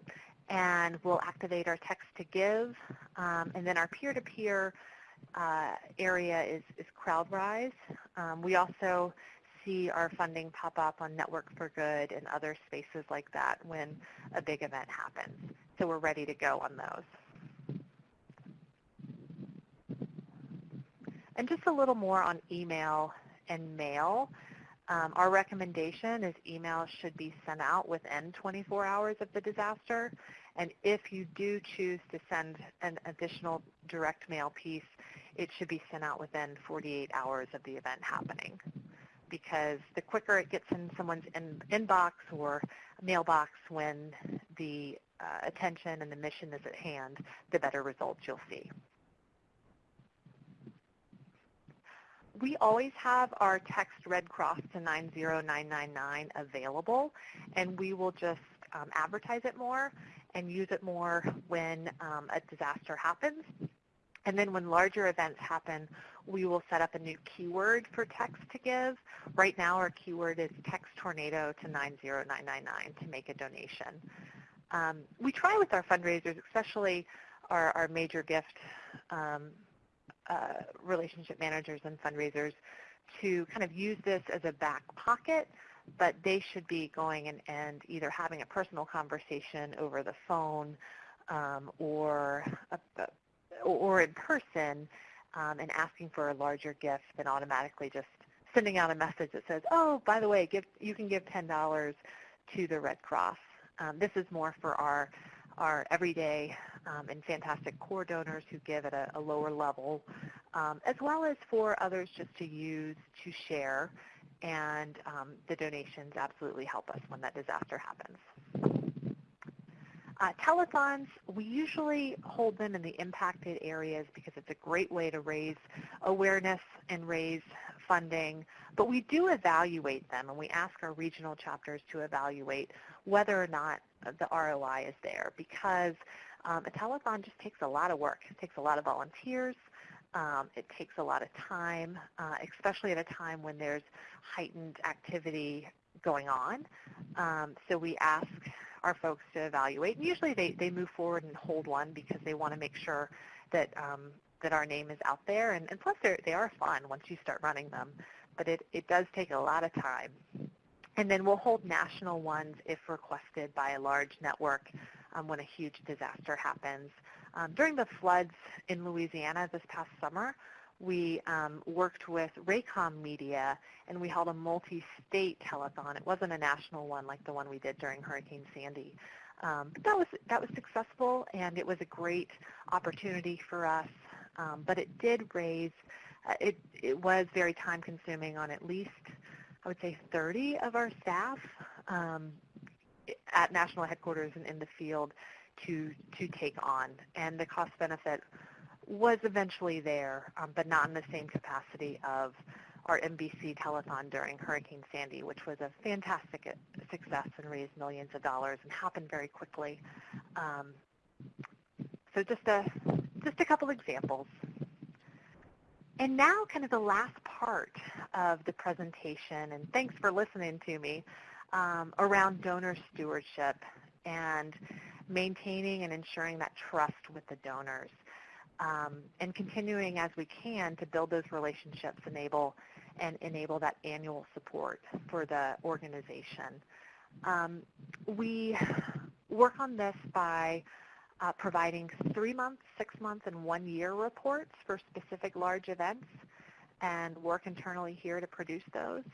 and we'll activate our text to give. Um, and then our peer-to-peer uh, area is, is CrowdRise. Um, we also see our funding pop up on Network for Good and other spaces like that when a big event happens. So we're ready to go on those. And just a little more on email and mail. Um, our recommendation is emails should be sent out within 24 hours of the disaster. And if you do choose to send an additional direct mail piece, it should be sent out within 48 hours of the event happening. Because the quicker it gets in someone's in, inbox or mailbox when the uh, attention and the mission is at hand, the better results you'll see. we always have our text Red Cross to 90999 available, and we will just um, advertise it more and use it more when um, a disaster happens. And then when larger events happen, we will set up a new keyword for text to give. Right now our keyword is text tornado to 90999 to make a donation. Um, we try with our fundraisers, especially our, our major gift um, uh, relationship managers and fundraisers to kind of use this as a back pocket, but they should be going and, and either having a personal conversation over the phone um, or, a, or in person um, and asking for a larger gift than automatically just sending out a message that says, oh, by the way, give, you can give $10 to the Red Cross. Um, this is more for our our everyday um, and fantastic core donors who give at a, a lower level, um, as well as for others just to use to share. And um, the donations absolutely help us when that disaster happens. Uh, telethons, we usually hold them in the impacted areas because it's a great way to raise awareness and raise funding, but we do evaluate them and we ask our regional chapters to evaluate whether or not the ROI is there because um, a telethon just takes a lot of work. It takes a lot of volunteers. Um, it takes a lot of time, uh, especially at a time when there's heightened activity going on. Um, so we ask our folks to evaluate. And usually they, they move forward and hold one because they want to make sure that um, that our name is out there. And, and plus, they are fun once you start running them. But it, it does take a lot of time. And then we'll hold national ones if requested by a large network um, when a huge disaster happens. Um, during the floods in Louisiana this past summer, we um, worked with Raycom Media and we held a multi-state telethon. It wasn't a national one like the one we did during Hurricane Sandy. Um, but that was, that was successful and it was a great opportunity for us. Um, but it did raise, uh, it, it was very time consuming on at least I would say 30 of our staff um, at national headquarters and in the field to to take on, and the cost benefit was eventually there, um, but not in the same capacity of our NBC telethon during Hurricane Sandy, which was a fantastic success and raised millions of dollars and happened very quickly. Um, so just a just a couple examples. And now kind of the last part of the presentation, and thanks for listening to me, um, around donor stewardship and maintaining and ensuring that trust with the donors. Um, and continuing as we can to build those relationships enable and enable that annual support for the organization. Um, we work on this by uh, providing three-month, six-month, and one-year reports for specific large events and work internally here to produce those.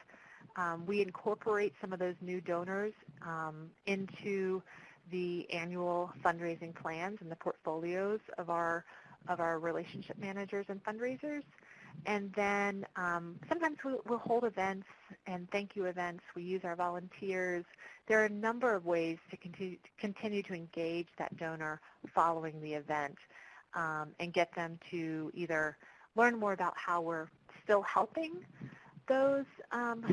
Um, we incorporate some of those new donors um, into the annual fundraising plans and the portfolios of our of our relationship managers and fundraisers. And then um, sometimes we'll, we'll, hold events and thank you events. We use our volunteers. There are a number of ways to continue, to continue to engage that donor following the event um, and get them to either learn more about how we're still helping those um,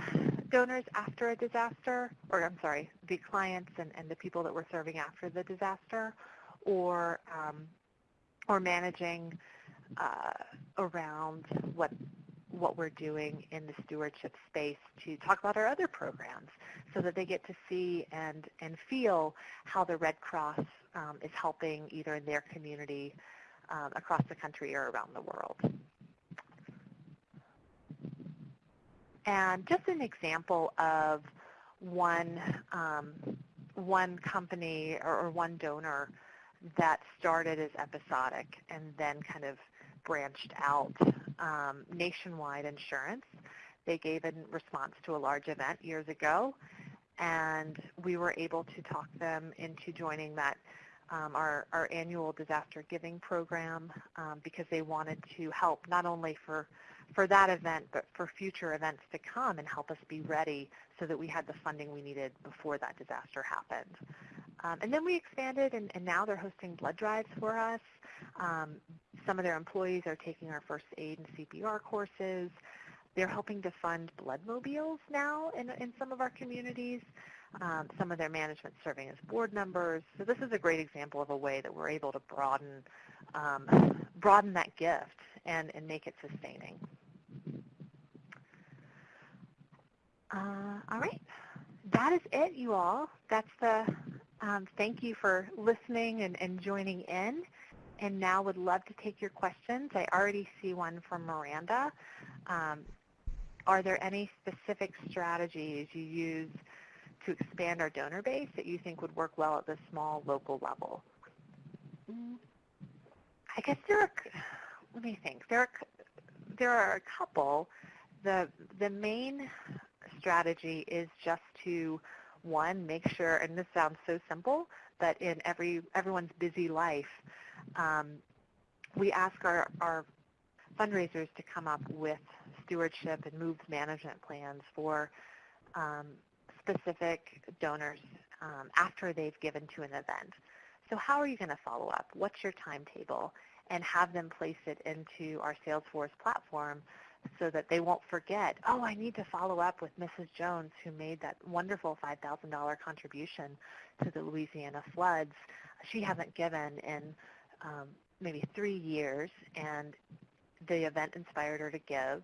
donors after a disaster, or I'm sorry, the clients and, and, the people that we're serving after the disaster, or um, or managing uh, around what what we're doing in the stewardship space to talk about our other programs so that they get to see and, and feel how the Red Cross um, is helping either in their community um, across the country or around the world. And just an example of one, um, one company or, or one donor that started as episodic and then kind of branched out um, nationwide insurance. They gave a response to a large event years ago, and we were able to talk them into joining that um, our, our annual disaster giving program um, because they wanted to help not only for for that event, but for future events to come and help us be ready so that we had the funding we needed before that disaster happened. Um, and then we expanded, and, and, now they're hosting blood drives for us. Um, some of their employees are taking our first aid and CPR courses. They're helping to fund blood mobiles now in, in some of our communities. Um, some of their management serving as board members. So this is a great example of a way that we're able to broaden um, broaden that gift and, and make it sustaining. Uh, all right, that is it, you all. That's the um, thank you for listening and, and joining in. And now would love to take your questions. I already see one from Miranda. Um, are there any specific strategies you use to expand our donor base that you think would work well at the small local level? Mm, I guess there are, let me think, there are, there are a couple. The, the main strategy is just to one, make sure, and this sounds so simple, but in every everyone's busy life, um, we ask our, our fundraisers to come up with stewardship and moves management plans for um, specific donors um, after they've given to an event. So how are you going to follow up? What's your timetable? And have them place it into our Salesforce platform so that they won't forget, oh, I need to follow up with Mrs. Jones who made that wonderful $5,000 contribution to the Louisiana floods. She hasn't given in um, maybe three years, and the event inspired her to give.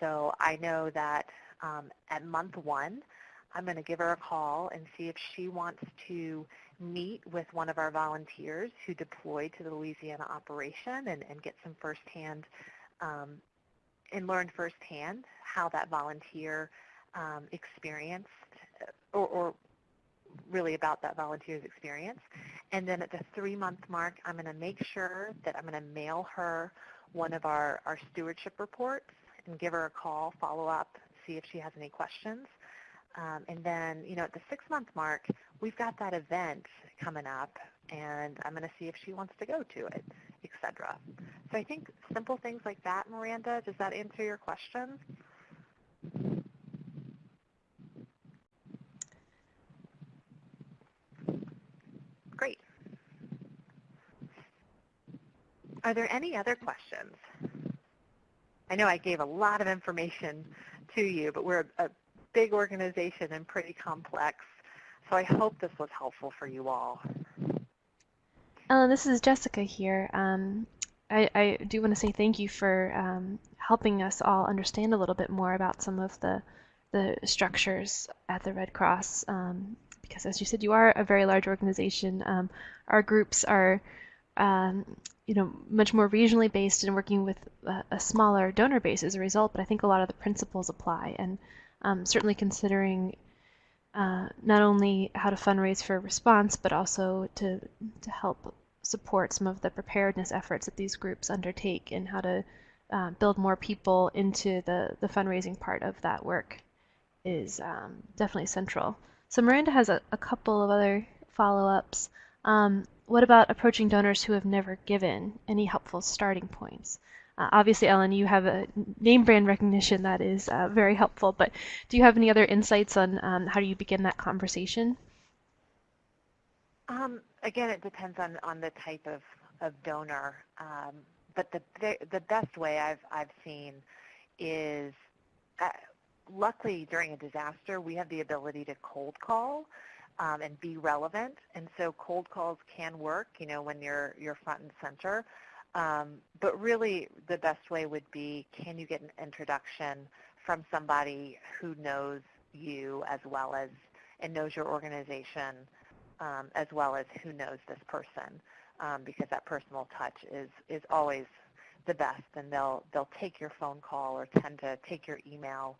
So I know that um, at month one, I'm going to give her a call and see if she wants to meet with one of our volunteers who deployed to the Louisiana operation and, and get some firsthand um, and learned firsthand how that volunteer um, experienced uh, or, or, really about that volunteer's experience. And then at the three-month mark, I'm going to make sure that I'm going to mail her one of our, our stewardship reports and give her a call, follow up, see if she has any questions. Um, and then, you know, at the six-month mark, we've got that event coming up, and I'm going to see if she wants to go to it, etc. So I think simple things like that, Miranda, does that answer your question? Great. Are there any other questions? I know I gave a lot of information to you, but we're a, a big organization and pretty complex. So I hope this was helpful for you all. Ellen, this is Jessica here. Um, I, I, do want to say thank you for um, helping us all understand a little bit more about some of the the structures at the Red Cross. Um, because as you said, you are a very large organization. Um, our groups are, um, you know, much more regionally based and working with a, a, smaller donor base as a result. But I think a lot of the principles apply, and um, certainly considering uh, not only how to fundraise for response, but also to, to help support some of the preparedness efforts that these groups undertake and how to uh, build more people into the, the fundraising part of that work is um, definitely central. So Miranda has a, a couple of other follow-ups. Um, what about approaching donors who have never given? Any helpful starting points? Uh, obviously, Ellen, you have a name brand recognition that is uh, very helpful, but do you have any other insights on um, how do you begin that conversation? Um, again, it depends on, on the type of, of donor. Um, but the, the best way I've, I've seen is, uh, luckily during a disaster, we have the ability to cold call um, and be relevant. And so cold calls can work, you know, when you're, you're front and center. Um, but really, the best way would be, can you get an introduction from somebody who knows you as well as and knows your organization um, as well as who knows this person? Um, because that personal touch is is always the best and they'll they'll take your phone call or tend to take your email.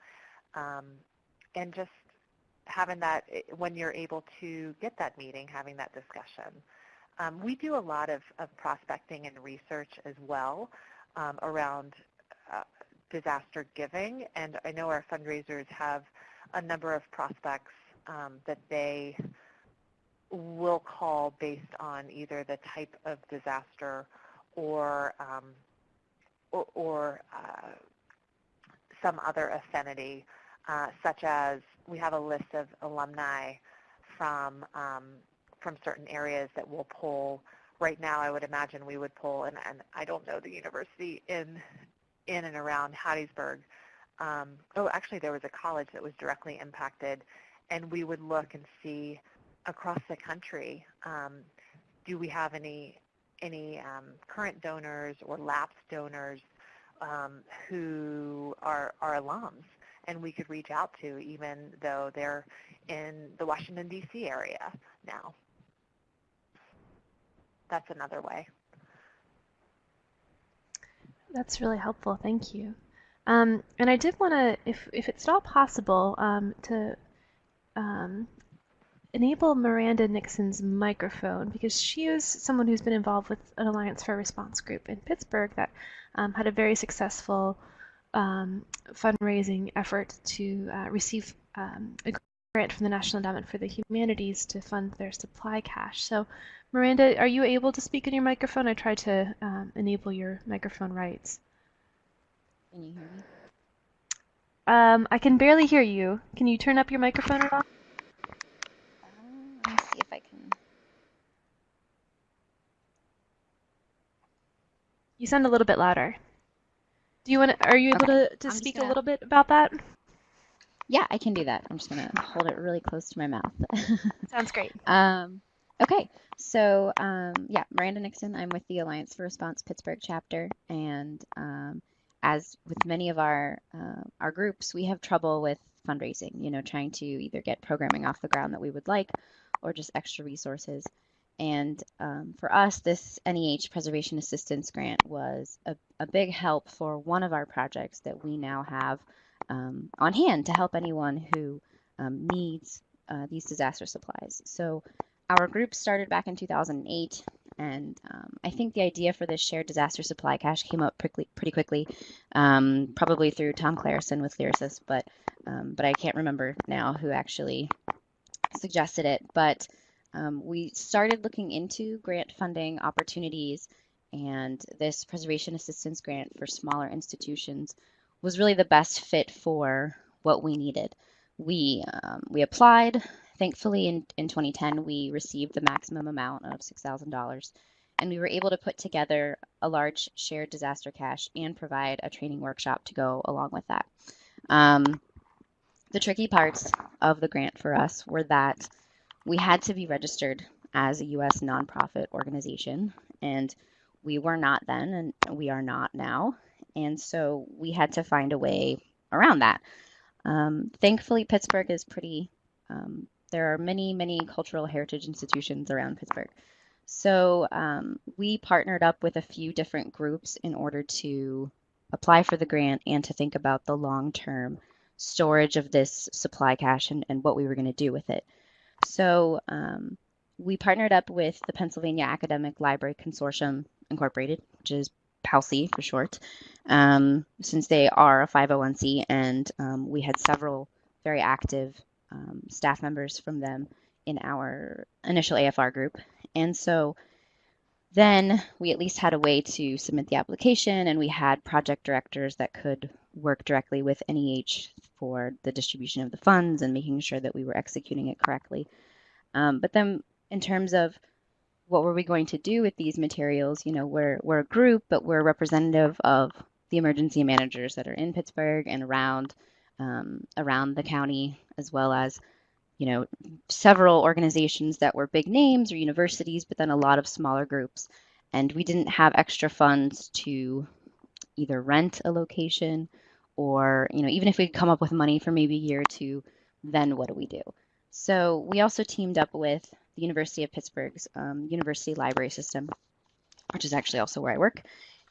Um, and just having that eh, when you're able to get that meeting having that discussion um, we do a lot of, of prospecting and research as well um, around uh, disaster giving, and I know our fundraisers have a number of prospects um, that they will call based on either the type of disaster or um, or, or uh, some other affinity, uh, such as we have a list of alumni from um, from certain areas that we'll pull. Right now, I would imagine we would pull, and, and I don't know the university in in and around Hattiesburg. Um, oh, actually, there was a college that was directly impacted, and we would look and see across the country, um, do we have any any um, current donors or lapsed donors um, who are, are alums, and we could reach out to, even though they're in the Washington D.C. area now that's another way. That's really helpful. Thank you. Um, and I did want to, if, if it's at all possible, um, to um, enable Miranda Nixon's microphone because she is someone who's been involved with an Alliance for Response group in Pittsburgh that um, had a very successful um, fundraising effort to uh, receive um, a grant from the National Endowment for the Humanities to fund their supply cache. So Miranda, are you able to speak in your microphone? I tried to um, enable your microphone rights. Can you hear me? Um, I can barely hear you. Can you turn up your microphone at all? Um, let me see if I can. You sound a little bit louder. Do you want to, are you able Okay. to, to I'm speak a gonna- little bit about that? Yeah, I can do that. I'm just gonna hold it really close to my mouth. Sounds great. Um, okay, so um, yeah, Miranda Nixon. I'm with the Alliance for Response Pittsburgh chapter, and um, as with many of our uh, our groups, we have trouble with fundraising. You know, trying to either get programming off the ground that we would like, or just extra resources. And um, for us, this NEH Preservation Assistance Grant was a, a big help for one of our projects that we now have um, on hand to help anyone who um, needs uh, these disaster supplies. So our group started back in 2008, and um, I think the idea for this shared disaster supply cache came up pretty, pretty quickly, um, probably through Tom Clareson with Lyrasis, but um, but I can't remember now who actually suggested it. But um, we started looking into grant funding opportunities, and this preservation assistance grant for smaller institutions was really the best fit for what we needed. We um, we applied. Thankfully, in, in 2010, we received the maximum amount of $6,000, and we were able to put together a large shared disaster cache and provide a training workshop to go along with that. Um, the tricky parts of the grant for us were that we had to be registered as a U.S. nonprofit organization, and we were not then, and we are not now. And so we had to find a way around that. Um, thankfully, Pittsburgh is pretty, um, there are many, many cultural heritage institutions around Pittsburgh. So um, we partnered up with a few different groups in order to apply for the grant and to think about the long term storage of this supply cache and, and what we were going to do with it. So um, we partnered up with the Pennsylvania Academic Library Consortium Incorporated, which is PALCI for short, um, since they are a 501c, and um, we had several very active um, staff members from them in our initial AFR group. And so then we at least had a way to submit the application, and we had project directors that could work directly with NEH for the distribution of the funds and making sure that we were executing it correctly. Um, but then, in terms of what were we going to do with these materials? You know, we're we're a group, but we're representative of the emergency managers that are in Pittsburgh and around um, around the county, as well as you know several organizations that were big names or universities, but then a lot of smaller groups. and we didn't have extra funds to either rent a location or, you know, even if we come up with money for maybe a year or two, then what do we do? So we also teamed up with the University of Pittsburgh's um, University Library System, which is actually also where I work.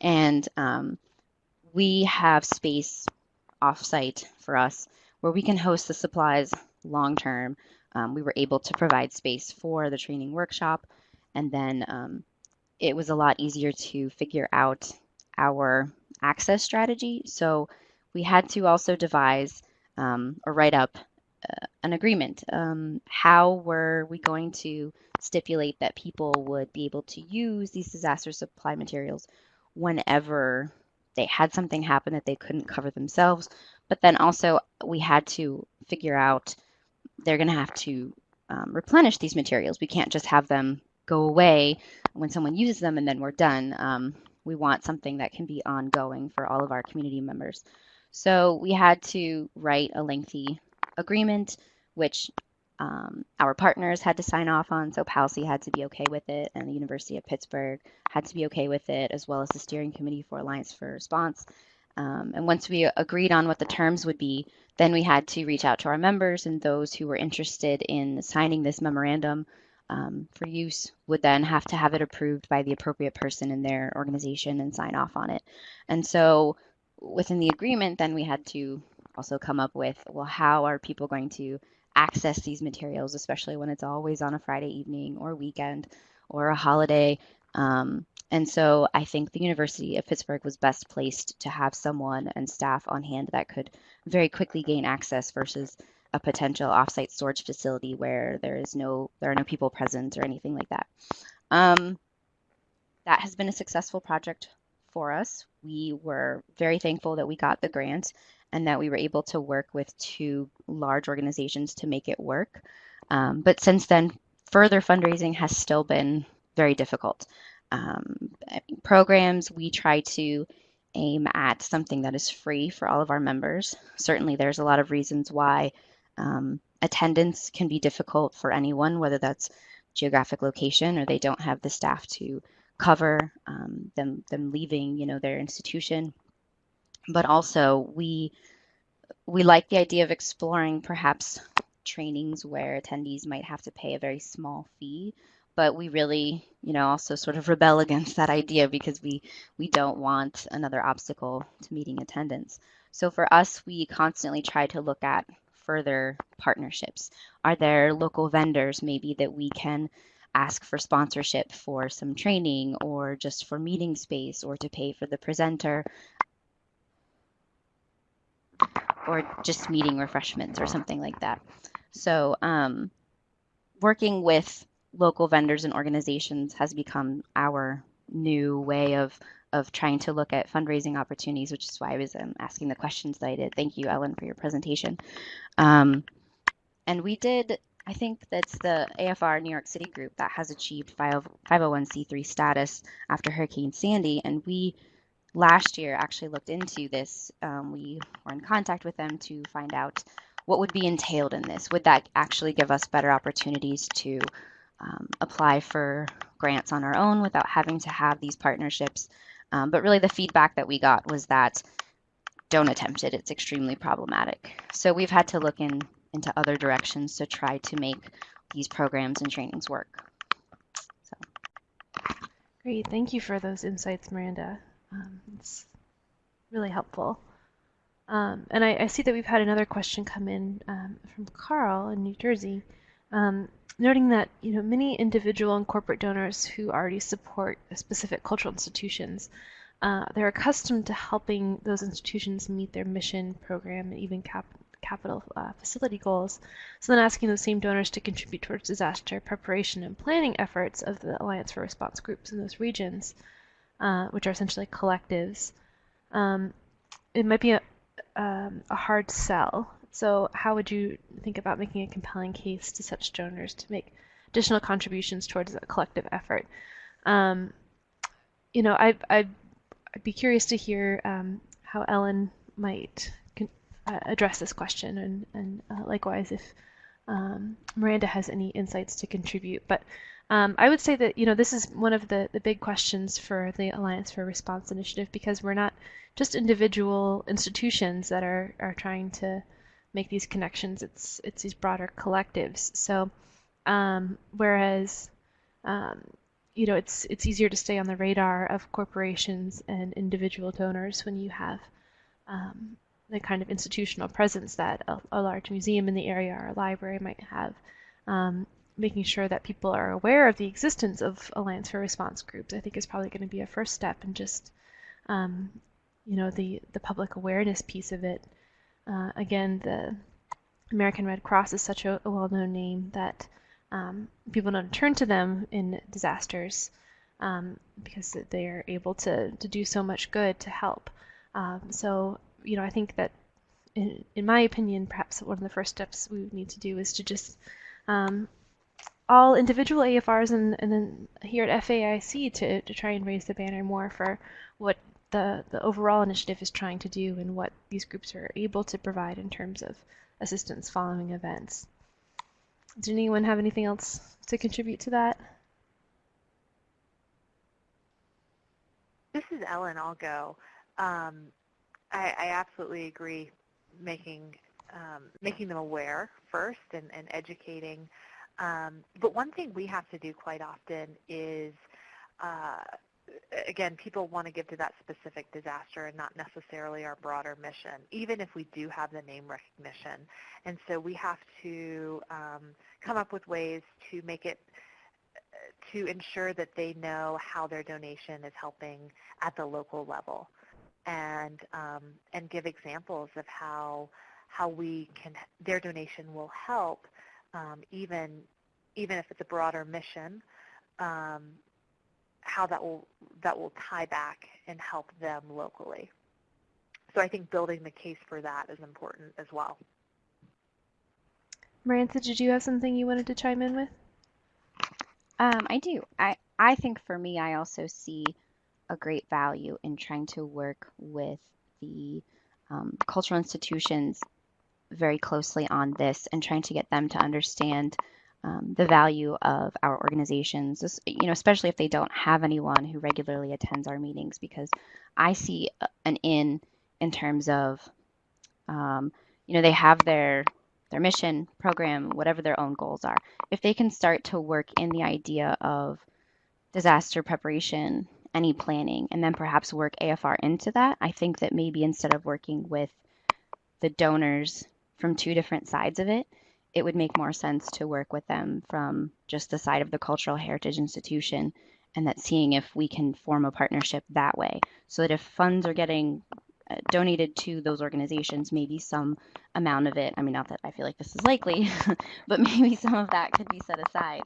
And um, we have space offsite for us where we can host the supplies long term. Um, we were able to provide space for the training workshop, and then um, it was a lot easier to figure out our access strategy. So we had to also devise um, or write up an agreement. Um, how were we going to stipulate that people would be able to use these disaster supply materials whenever they had something happen that they couldn't cover themselves? But then also we had to figure out they're going to have to um, replenish these materials. We can't just have them go away when someone uses them and then we're done. Um, we want something that can be ongoing for all of our community members. So we had to write a lengthy agreement, which um, our partners had to sign off on. So PALCI had to be okay with it, and the University of Pittsburgh had to be okay with it, as well as the Steering Committee for Alliance for Response. Um, and once we agreed on what the terms would be, then we had to reach out to our members and those who were interested in signing this memorandum um, for use would then have to have it approved by the appropriate person in their organization and sign off on it. And so within the agreement, then we had to also come up with, well, how are people going to access these materials, especially when it's always on a Friday evening or weekend or a holiday. Um, and so I think the University of Pittsburgh was best placed to have someone and staff on hand that could very quickly gain access versus a potential offsite storage facility where there is no there are no people present or anything like that. Um, that has been a successful project for us. We were very thankful that we got the grant and that we were able to work with two large organizations to make it work. Um, but since then, further fundraising has still been very difficult. Um, programs, we try to aim at something that is free for all of our members. Certainly, there's a lot of reasons why um, attendance can be difficult for anyone, whether that's geographic location or they don't have the staff to cover um, them them leaving you know their institution but also we we like the idea of exploring perhaps trainings where attendees might have to pay a very small fee but we really you know also sort of rebel against that idea because we we don't want another obstacle to meeting attendance. So for us we constantly try to look at further partnerships. Are there local vendors maybe that we can ask for sponsorship for some training or just for meeting space or to pay for the presenter or just meeting refreshments or something like that. So um, working with local vendors and organizations has become our new way of of trying to look at fundraising opportunities, which is why I was um, asking the questions that I did. Thank you, Ellen, for your presentation. Um, and we did I think that's the AFR New York City group that has achieved 501c3 status after Hurricane Sandy. And we last year actually looked into this. Um, we were in contact with them to find out what would be entailed in this. Would that actually give us better opportunities to um, apply for grants on our own without having to have these partnerships? Um, but really, the feedback that we got was that don't attempt it. It's extremely problematic. So we've had to look in into other directions to try to make these programs and trainings work. So. Great, thank you for those insights, Miranda. Um, it's really helpful. Um, and I, I, see that we've had another question come in um, from Carl in New Jersey, um, noting that you know many individual and corporate donors who already support specific cultural institutions, uh, they're accustomed to helping those institutions meet their mission, program, and even cap capital uh, facility goals. So then asking those same donors to contribute towards disaster preparation and planning efforts of the Alliance for Response groups in those regions, uh, which are essentially collectives. Um, it might be a, um, a hard sell. So how would you think about making a compelling case to such donors to make additional contributions towards a collective effort? Um, you know, I, I'd, I'd, be curious to hear um, how Ellen might uh, address this question, and, and uh, likewise, if um, Miranda has any insights to contribute. But um, I would say that you know this is one of the, the big questions for the Alliance for Response Initiative because we're not just individual institutions that are, are trying to make these connections. It's it's these broader collectives. So um, whereas um, you know it's it's easier to stay on the radar of corporations and individual donors when you have um, the kind of institutional presence that a, a, large museum in the area or a library might have. Um, making sure that people are aware of the existence of Alliance for Response groups, I think is probably going to be a first step and just, um, you know, the, the public awareness piece of it. Uh, again, the American Red Cross is such a, a well-known name that um, people don't turn to them in disasters um, because they're able to, to do so much good to help. Um, so you know, I think that, in, in my opinion, perhaps one of the first steps we need to do is to just um, all individual AFRs and, and then here at FAIC to, to try and raise the banner more for what the, the overall initiative is trying to do and what these groups are able to provide in terms of assistance following events. Does anyone have anything else to contribute to that? This is Ellen. I'll go. Um, I, I absolutely agree making um, making them aware first and, and educating. Um, but one thing we have to do quite often is, uh, again, people want to give to that specific disaster and not necessarily our broader mission, even if we do have the name recognition. And so we have to um, come up with ways to make it to ensure that they know how their donation is helping at the local level and um, and give examples of how how we can their donation will help um, even even if it's a broader mission um, how that will that will tie back and help them locally so I think building the case for that is important as well. Miranda, did you have something you wanted to chime in with? Um, I do. I, I think for me, I also see a great value in trying to work with the um, cultural institutions very closely on this and trying to get them to understand um, the value of our organizations, you know, especially if they don't have anyone who regularly attends our meetings, because I see an in in terms of, um, you know, they have their their mission, program, whatever their own goals are. If they can start to work in the idea of disaster preparation any planning and then perhaps work AFR into that. I think that maybe instead of working with the donors from two different sides of it, it would make more sense to work with them from just the side of the cultural heritage institution and that seeing if we can form a partnership that way so that if funds are getting uh, donated to those organizations maybe some amount of it i mean not that i feel like this is likely but maybe some of that could be set aside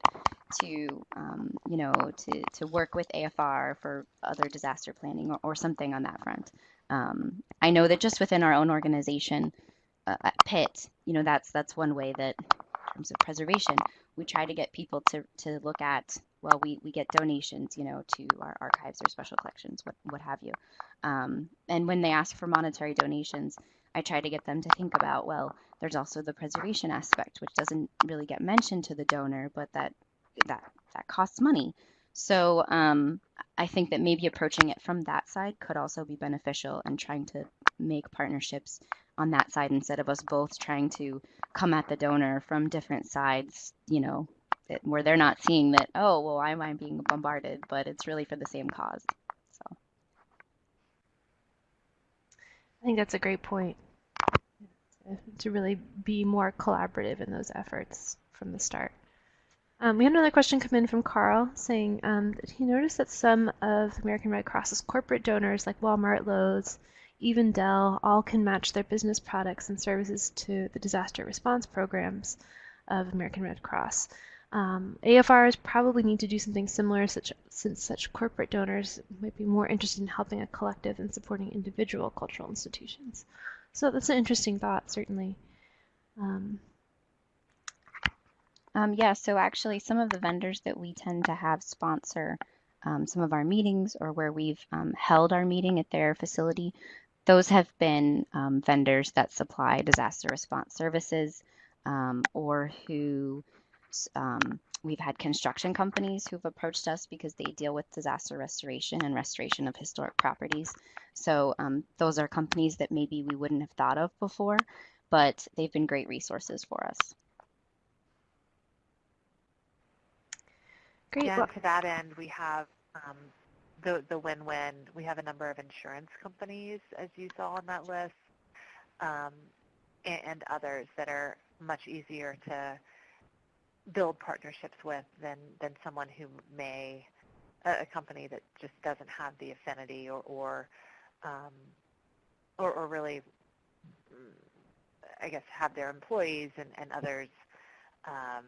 to, um, you know, to, to work with AFR for other disaster planning or, or something on that front. Um, I know that just within our own organization uh, Pitt, you know, that's that's one way that in terms of preservation, we try to get people to, to look at, well, we, we get donations, you know, to our archives or special collections, what, what have you. Um, and when they ask for monetary donations, I try to get them to think about, well, there's also the preservation aspect, which doesn't really get mentioned to the donor, but that that that costs money. So um, I think that maybe approaching it from that side could also be beneficial and trying to make partnerships on that side instead of us both trying to come at the donor from different sides, you know, where they're not seeing that, oh, well, why am I being bombarded? But it's really for the same cause. So I think that's a great point to really be more collaborative in those efforts from the start. Um, we had another question come in from Carl saying um, that he noticed that some of American Red Cross's corporate donors, like Walmart, Lowe's, even Dell, all can match their business products and services to the disaster response programs of American Red Cross. Um, AFRs probably need to do something similar such, since such corporate donors might be more interested in helping a collective than supporting individual cultural institutions. So that's an interesting thought, certainly. Um, um, yeah, so actually some of the vendors that we tend to have sponsor um, some of our meetings or where we've um, held our meeting at their facility, those have been um, vendors that supply disaster response services. um, or who um, we've had construction companies who've approached us because they deal with disaster restoration and restoration of historic properties. So um, those are companies that maybe we wouldn't have thought of before, but they've been great resources for us. Great. Yeah, and to that end, we have um, the the win-win. We have a number of insurance companies, as you saw on that list, um, and, and others that are much easier to build partnerships with than than someone who may a, a company that just doesn't have the affinity or or um, or, or really, I guess, have their employees and, and others um,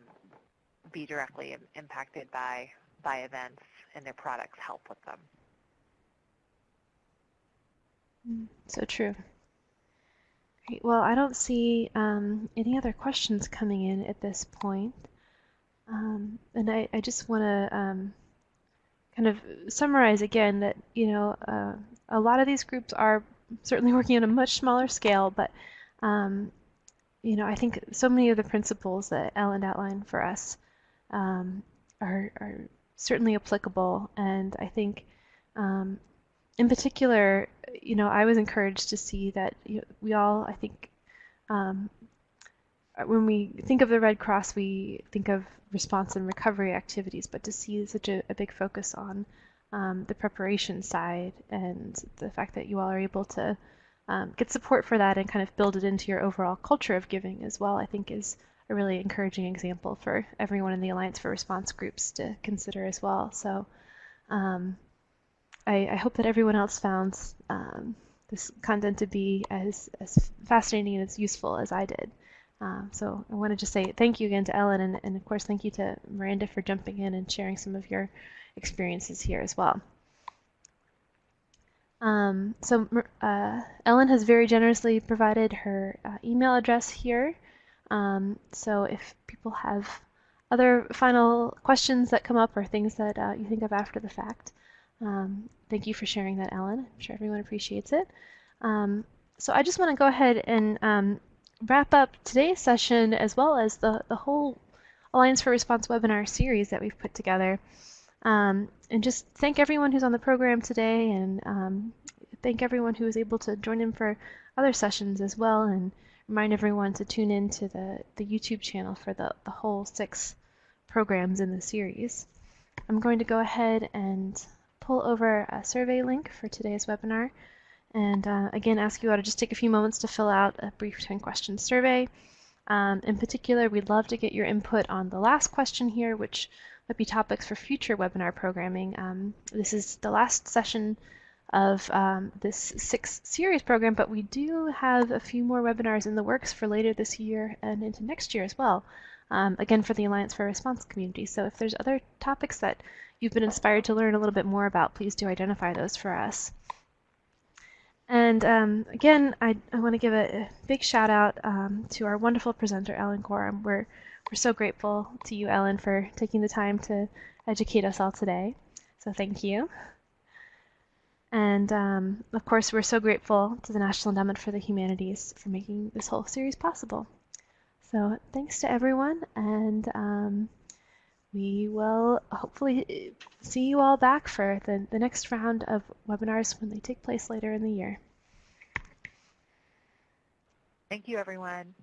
be directly im- impacted by by events and their products help with them. Mm, So true. Great. Well, I don't see um, any other questions coming in at this point. Um, and I, I just want to um, kind of summarize again that, you know, uh, a lot of these groups are certainly working on a much smaller scale, but, um, you know, I think so many of the principles that Ellen outlined for us um, are, are certainly applicable. And I think um, in particular, you know, I was encouraged to see that you know, we all, I think, um, when we think of the Red Cross, we think of response and recovery activities, but to see such a, a big focus on um, the preparation side and the fact that you all are able to um, get support for that and kind of build it into your overall culture of giving as well, I think is a really encouraging example for everyone in the Alliance for Response groups to consider as well. So um, I, I hope that everyone else found um, this content to be as, as fascinating and as useful as I did. Um, so I want to just say thank you again to Ellen, and, and of course thank you to Miranda for jumping in and sharing some of your experiences here as well. Um, so uh, Ellen has very generously provided her uh, email address here. Um, so if people have other final questions that come up or things that uh, you think of after the fact, um, thank you for sharing that, Ellen. I'm sure everyone appreciates it. Um, so I just want to go ahead and um, wrap up today's session as well as the, the whole Alliance for Response webinar series that we've put together. Um, and just thank everyone who's on the program today and um, thank everyone who was able to join in for other sessions as well and remind everyone to tune in to the, the YouTube channel for the, the whole six programs in the series. I'm going to go ahead and pull over a survey link for today's webinar and uh, again ask you all to just take a few moments to fill out a brief 10 question survey. Um, in particular, we'd love to get your input on the last question here, which might be topics for future webinar programming. Um, this is the last session of um, this six series program, but we do have a few more webinars in the works for later this year and into next year as well. Um, again, for the Alliance for Response community. So if there's other topics that you've been inspired to learn a little bit more about, please do identify those for us. And um, again, I, I want to give a, a, big shout out um, to our wonderful presenter, Ellen Gorham. We're, we're so grateful to you, Ellen, for taking the time to educate us all today. So thank you. And um, of course, we're so grateful to the National Endowment for the Humanities for making this whole series possible. So thanks to everyone, and um, we will hopefully see you all back for the, the next round of webinars when they take place later in the year. Thank you, everyone.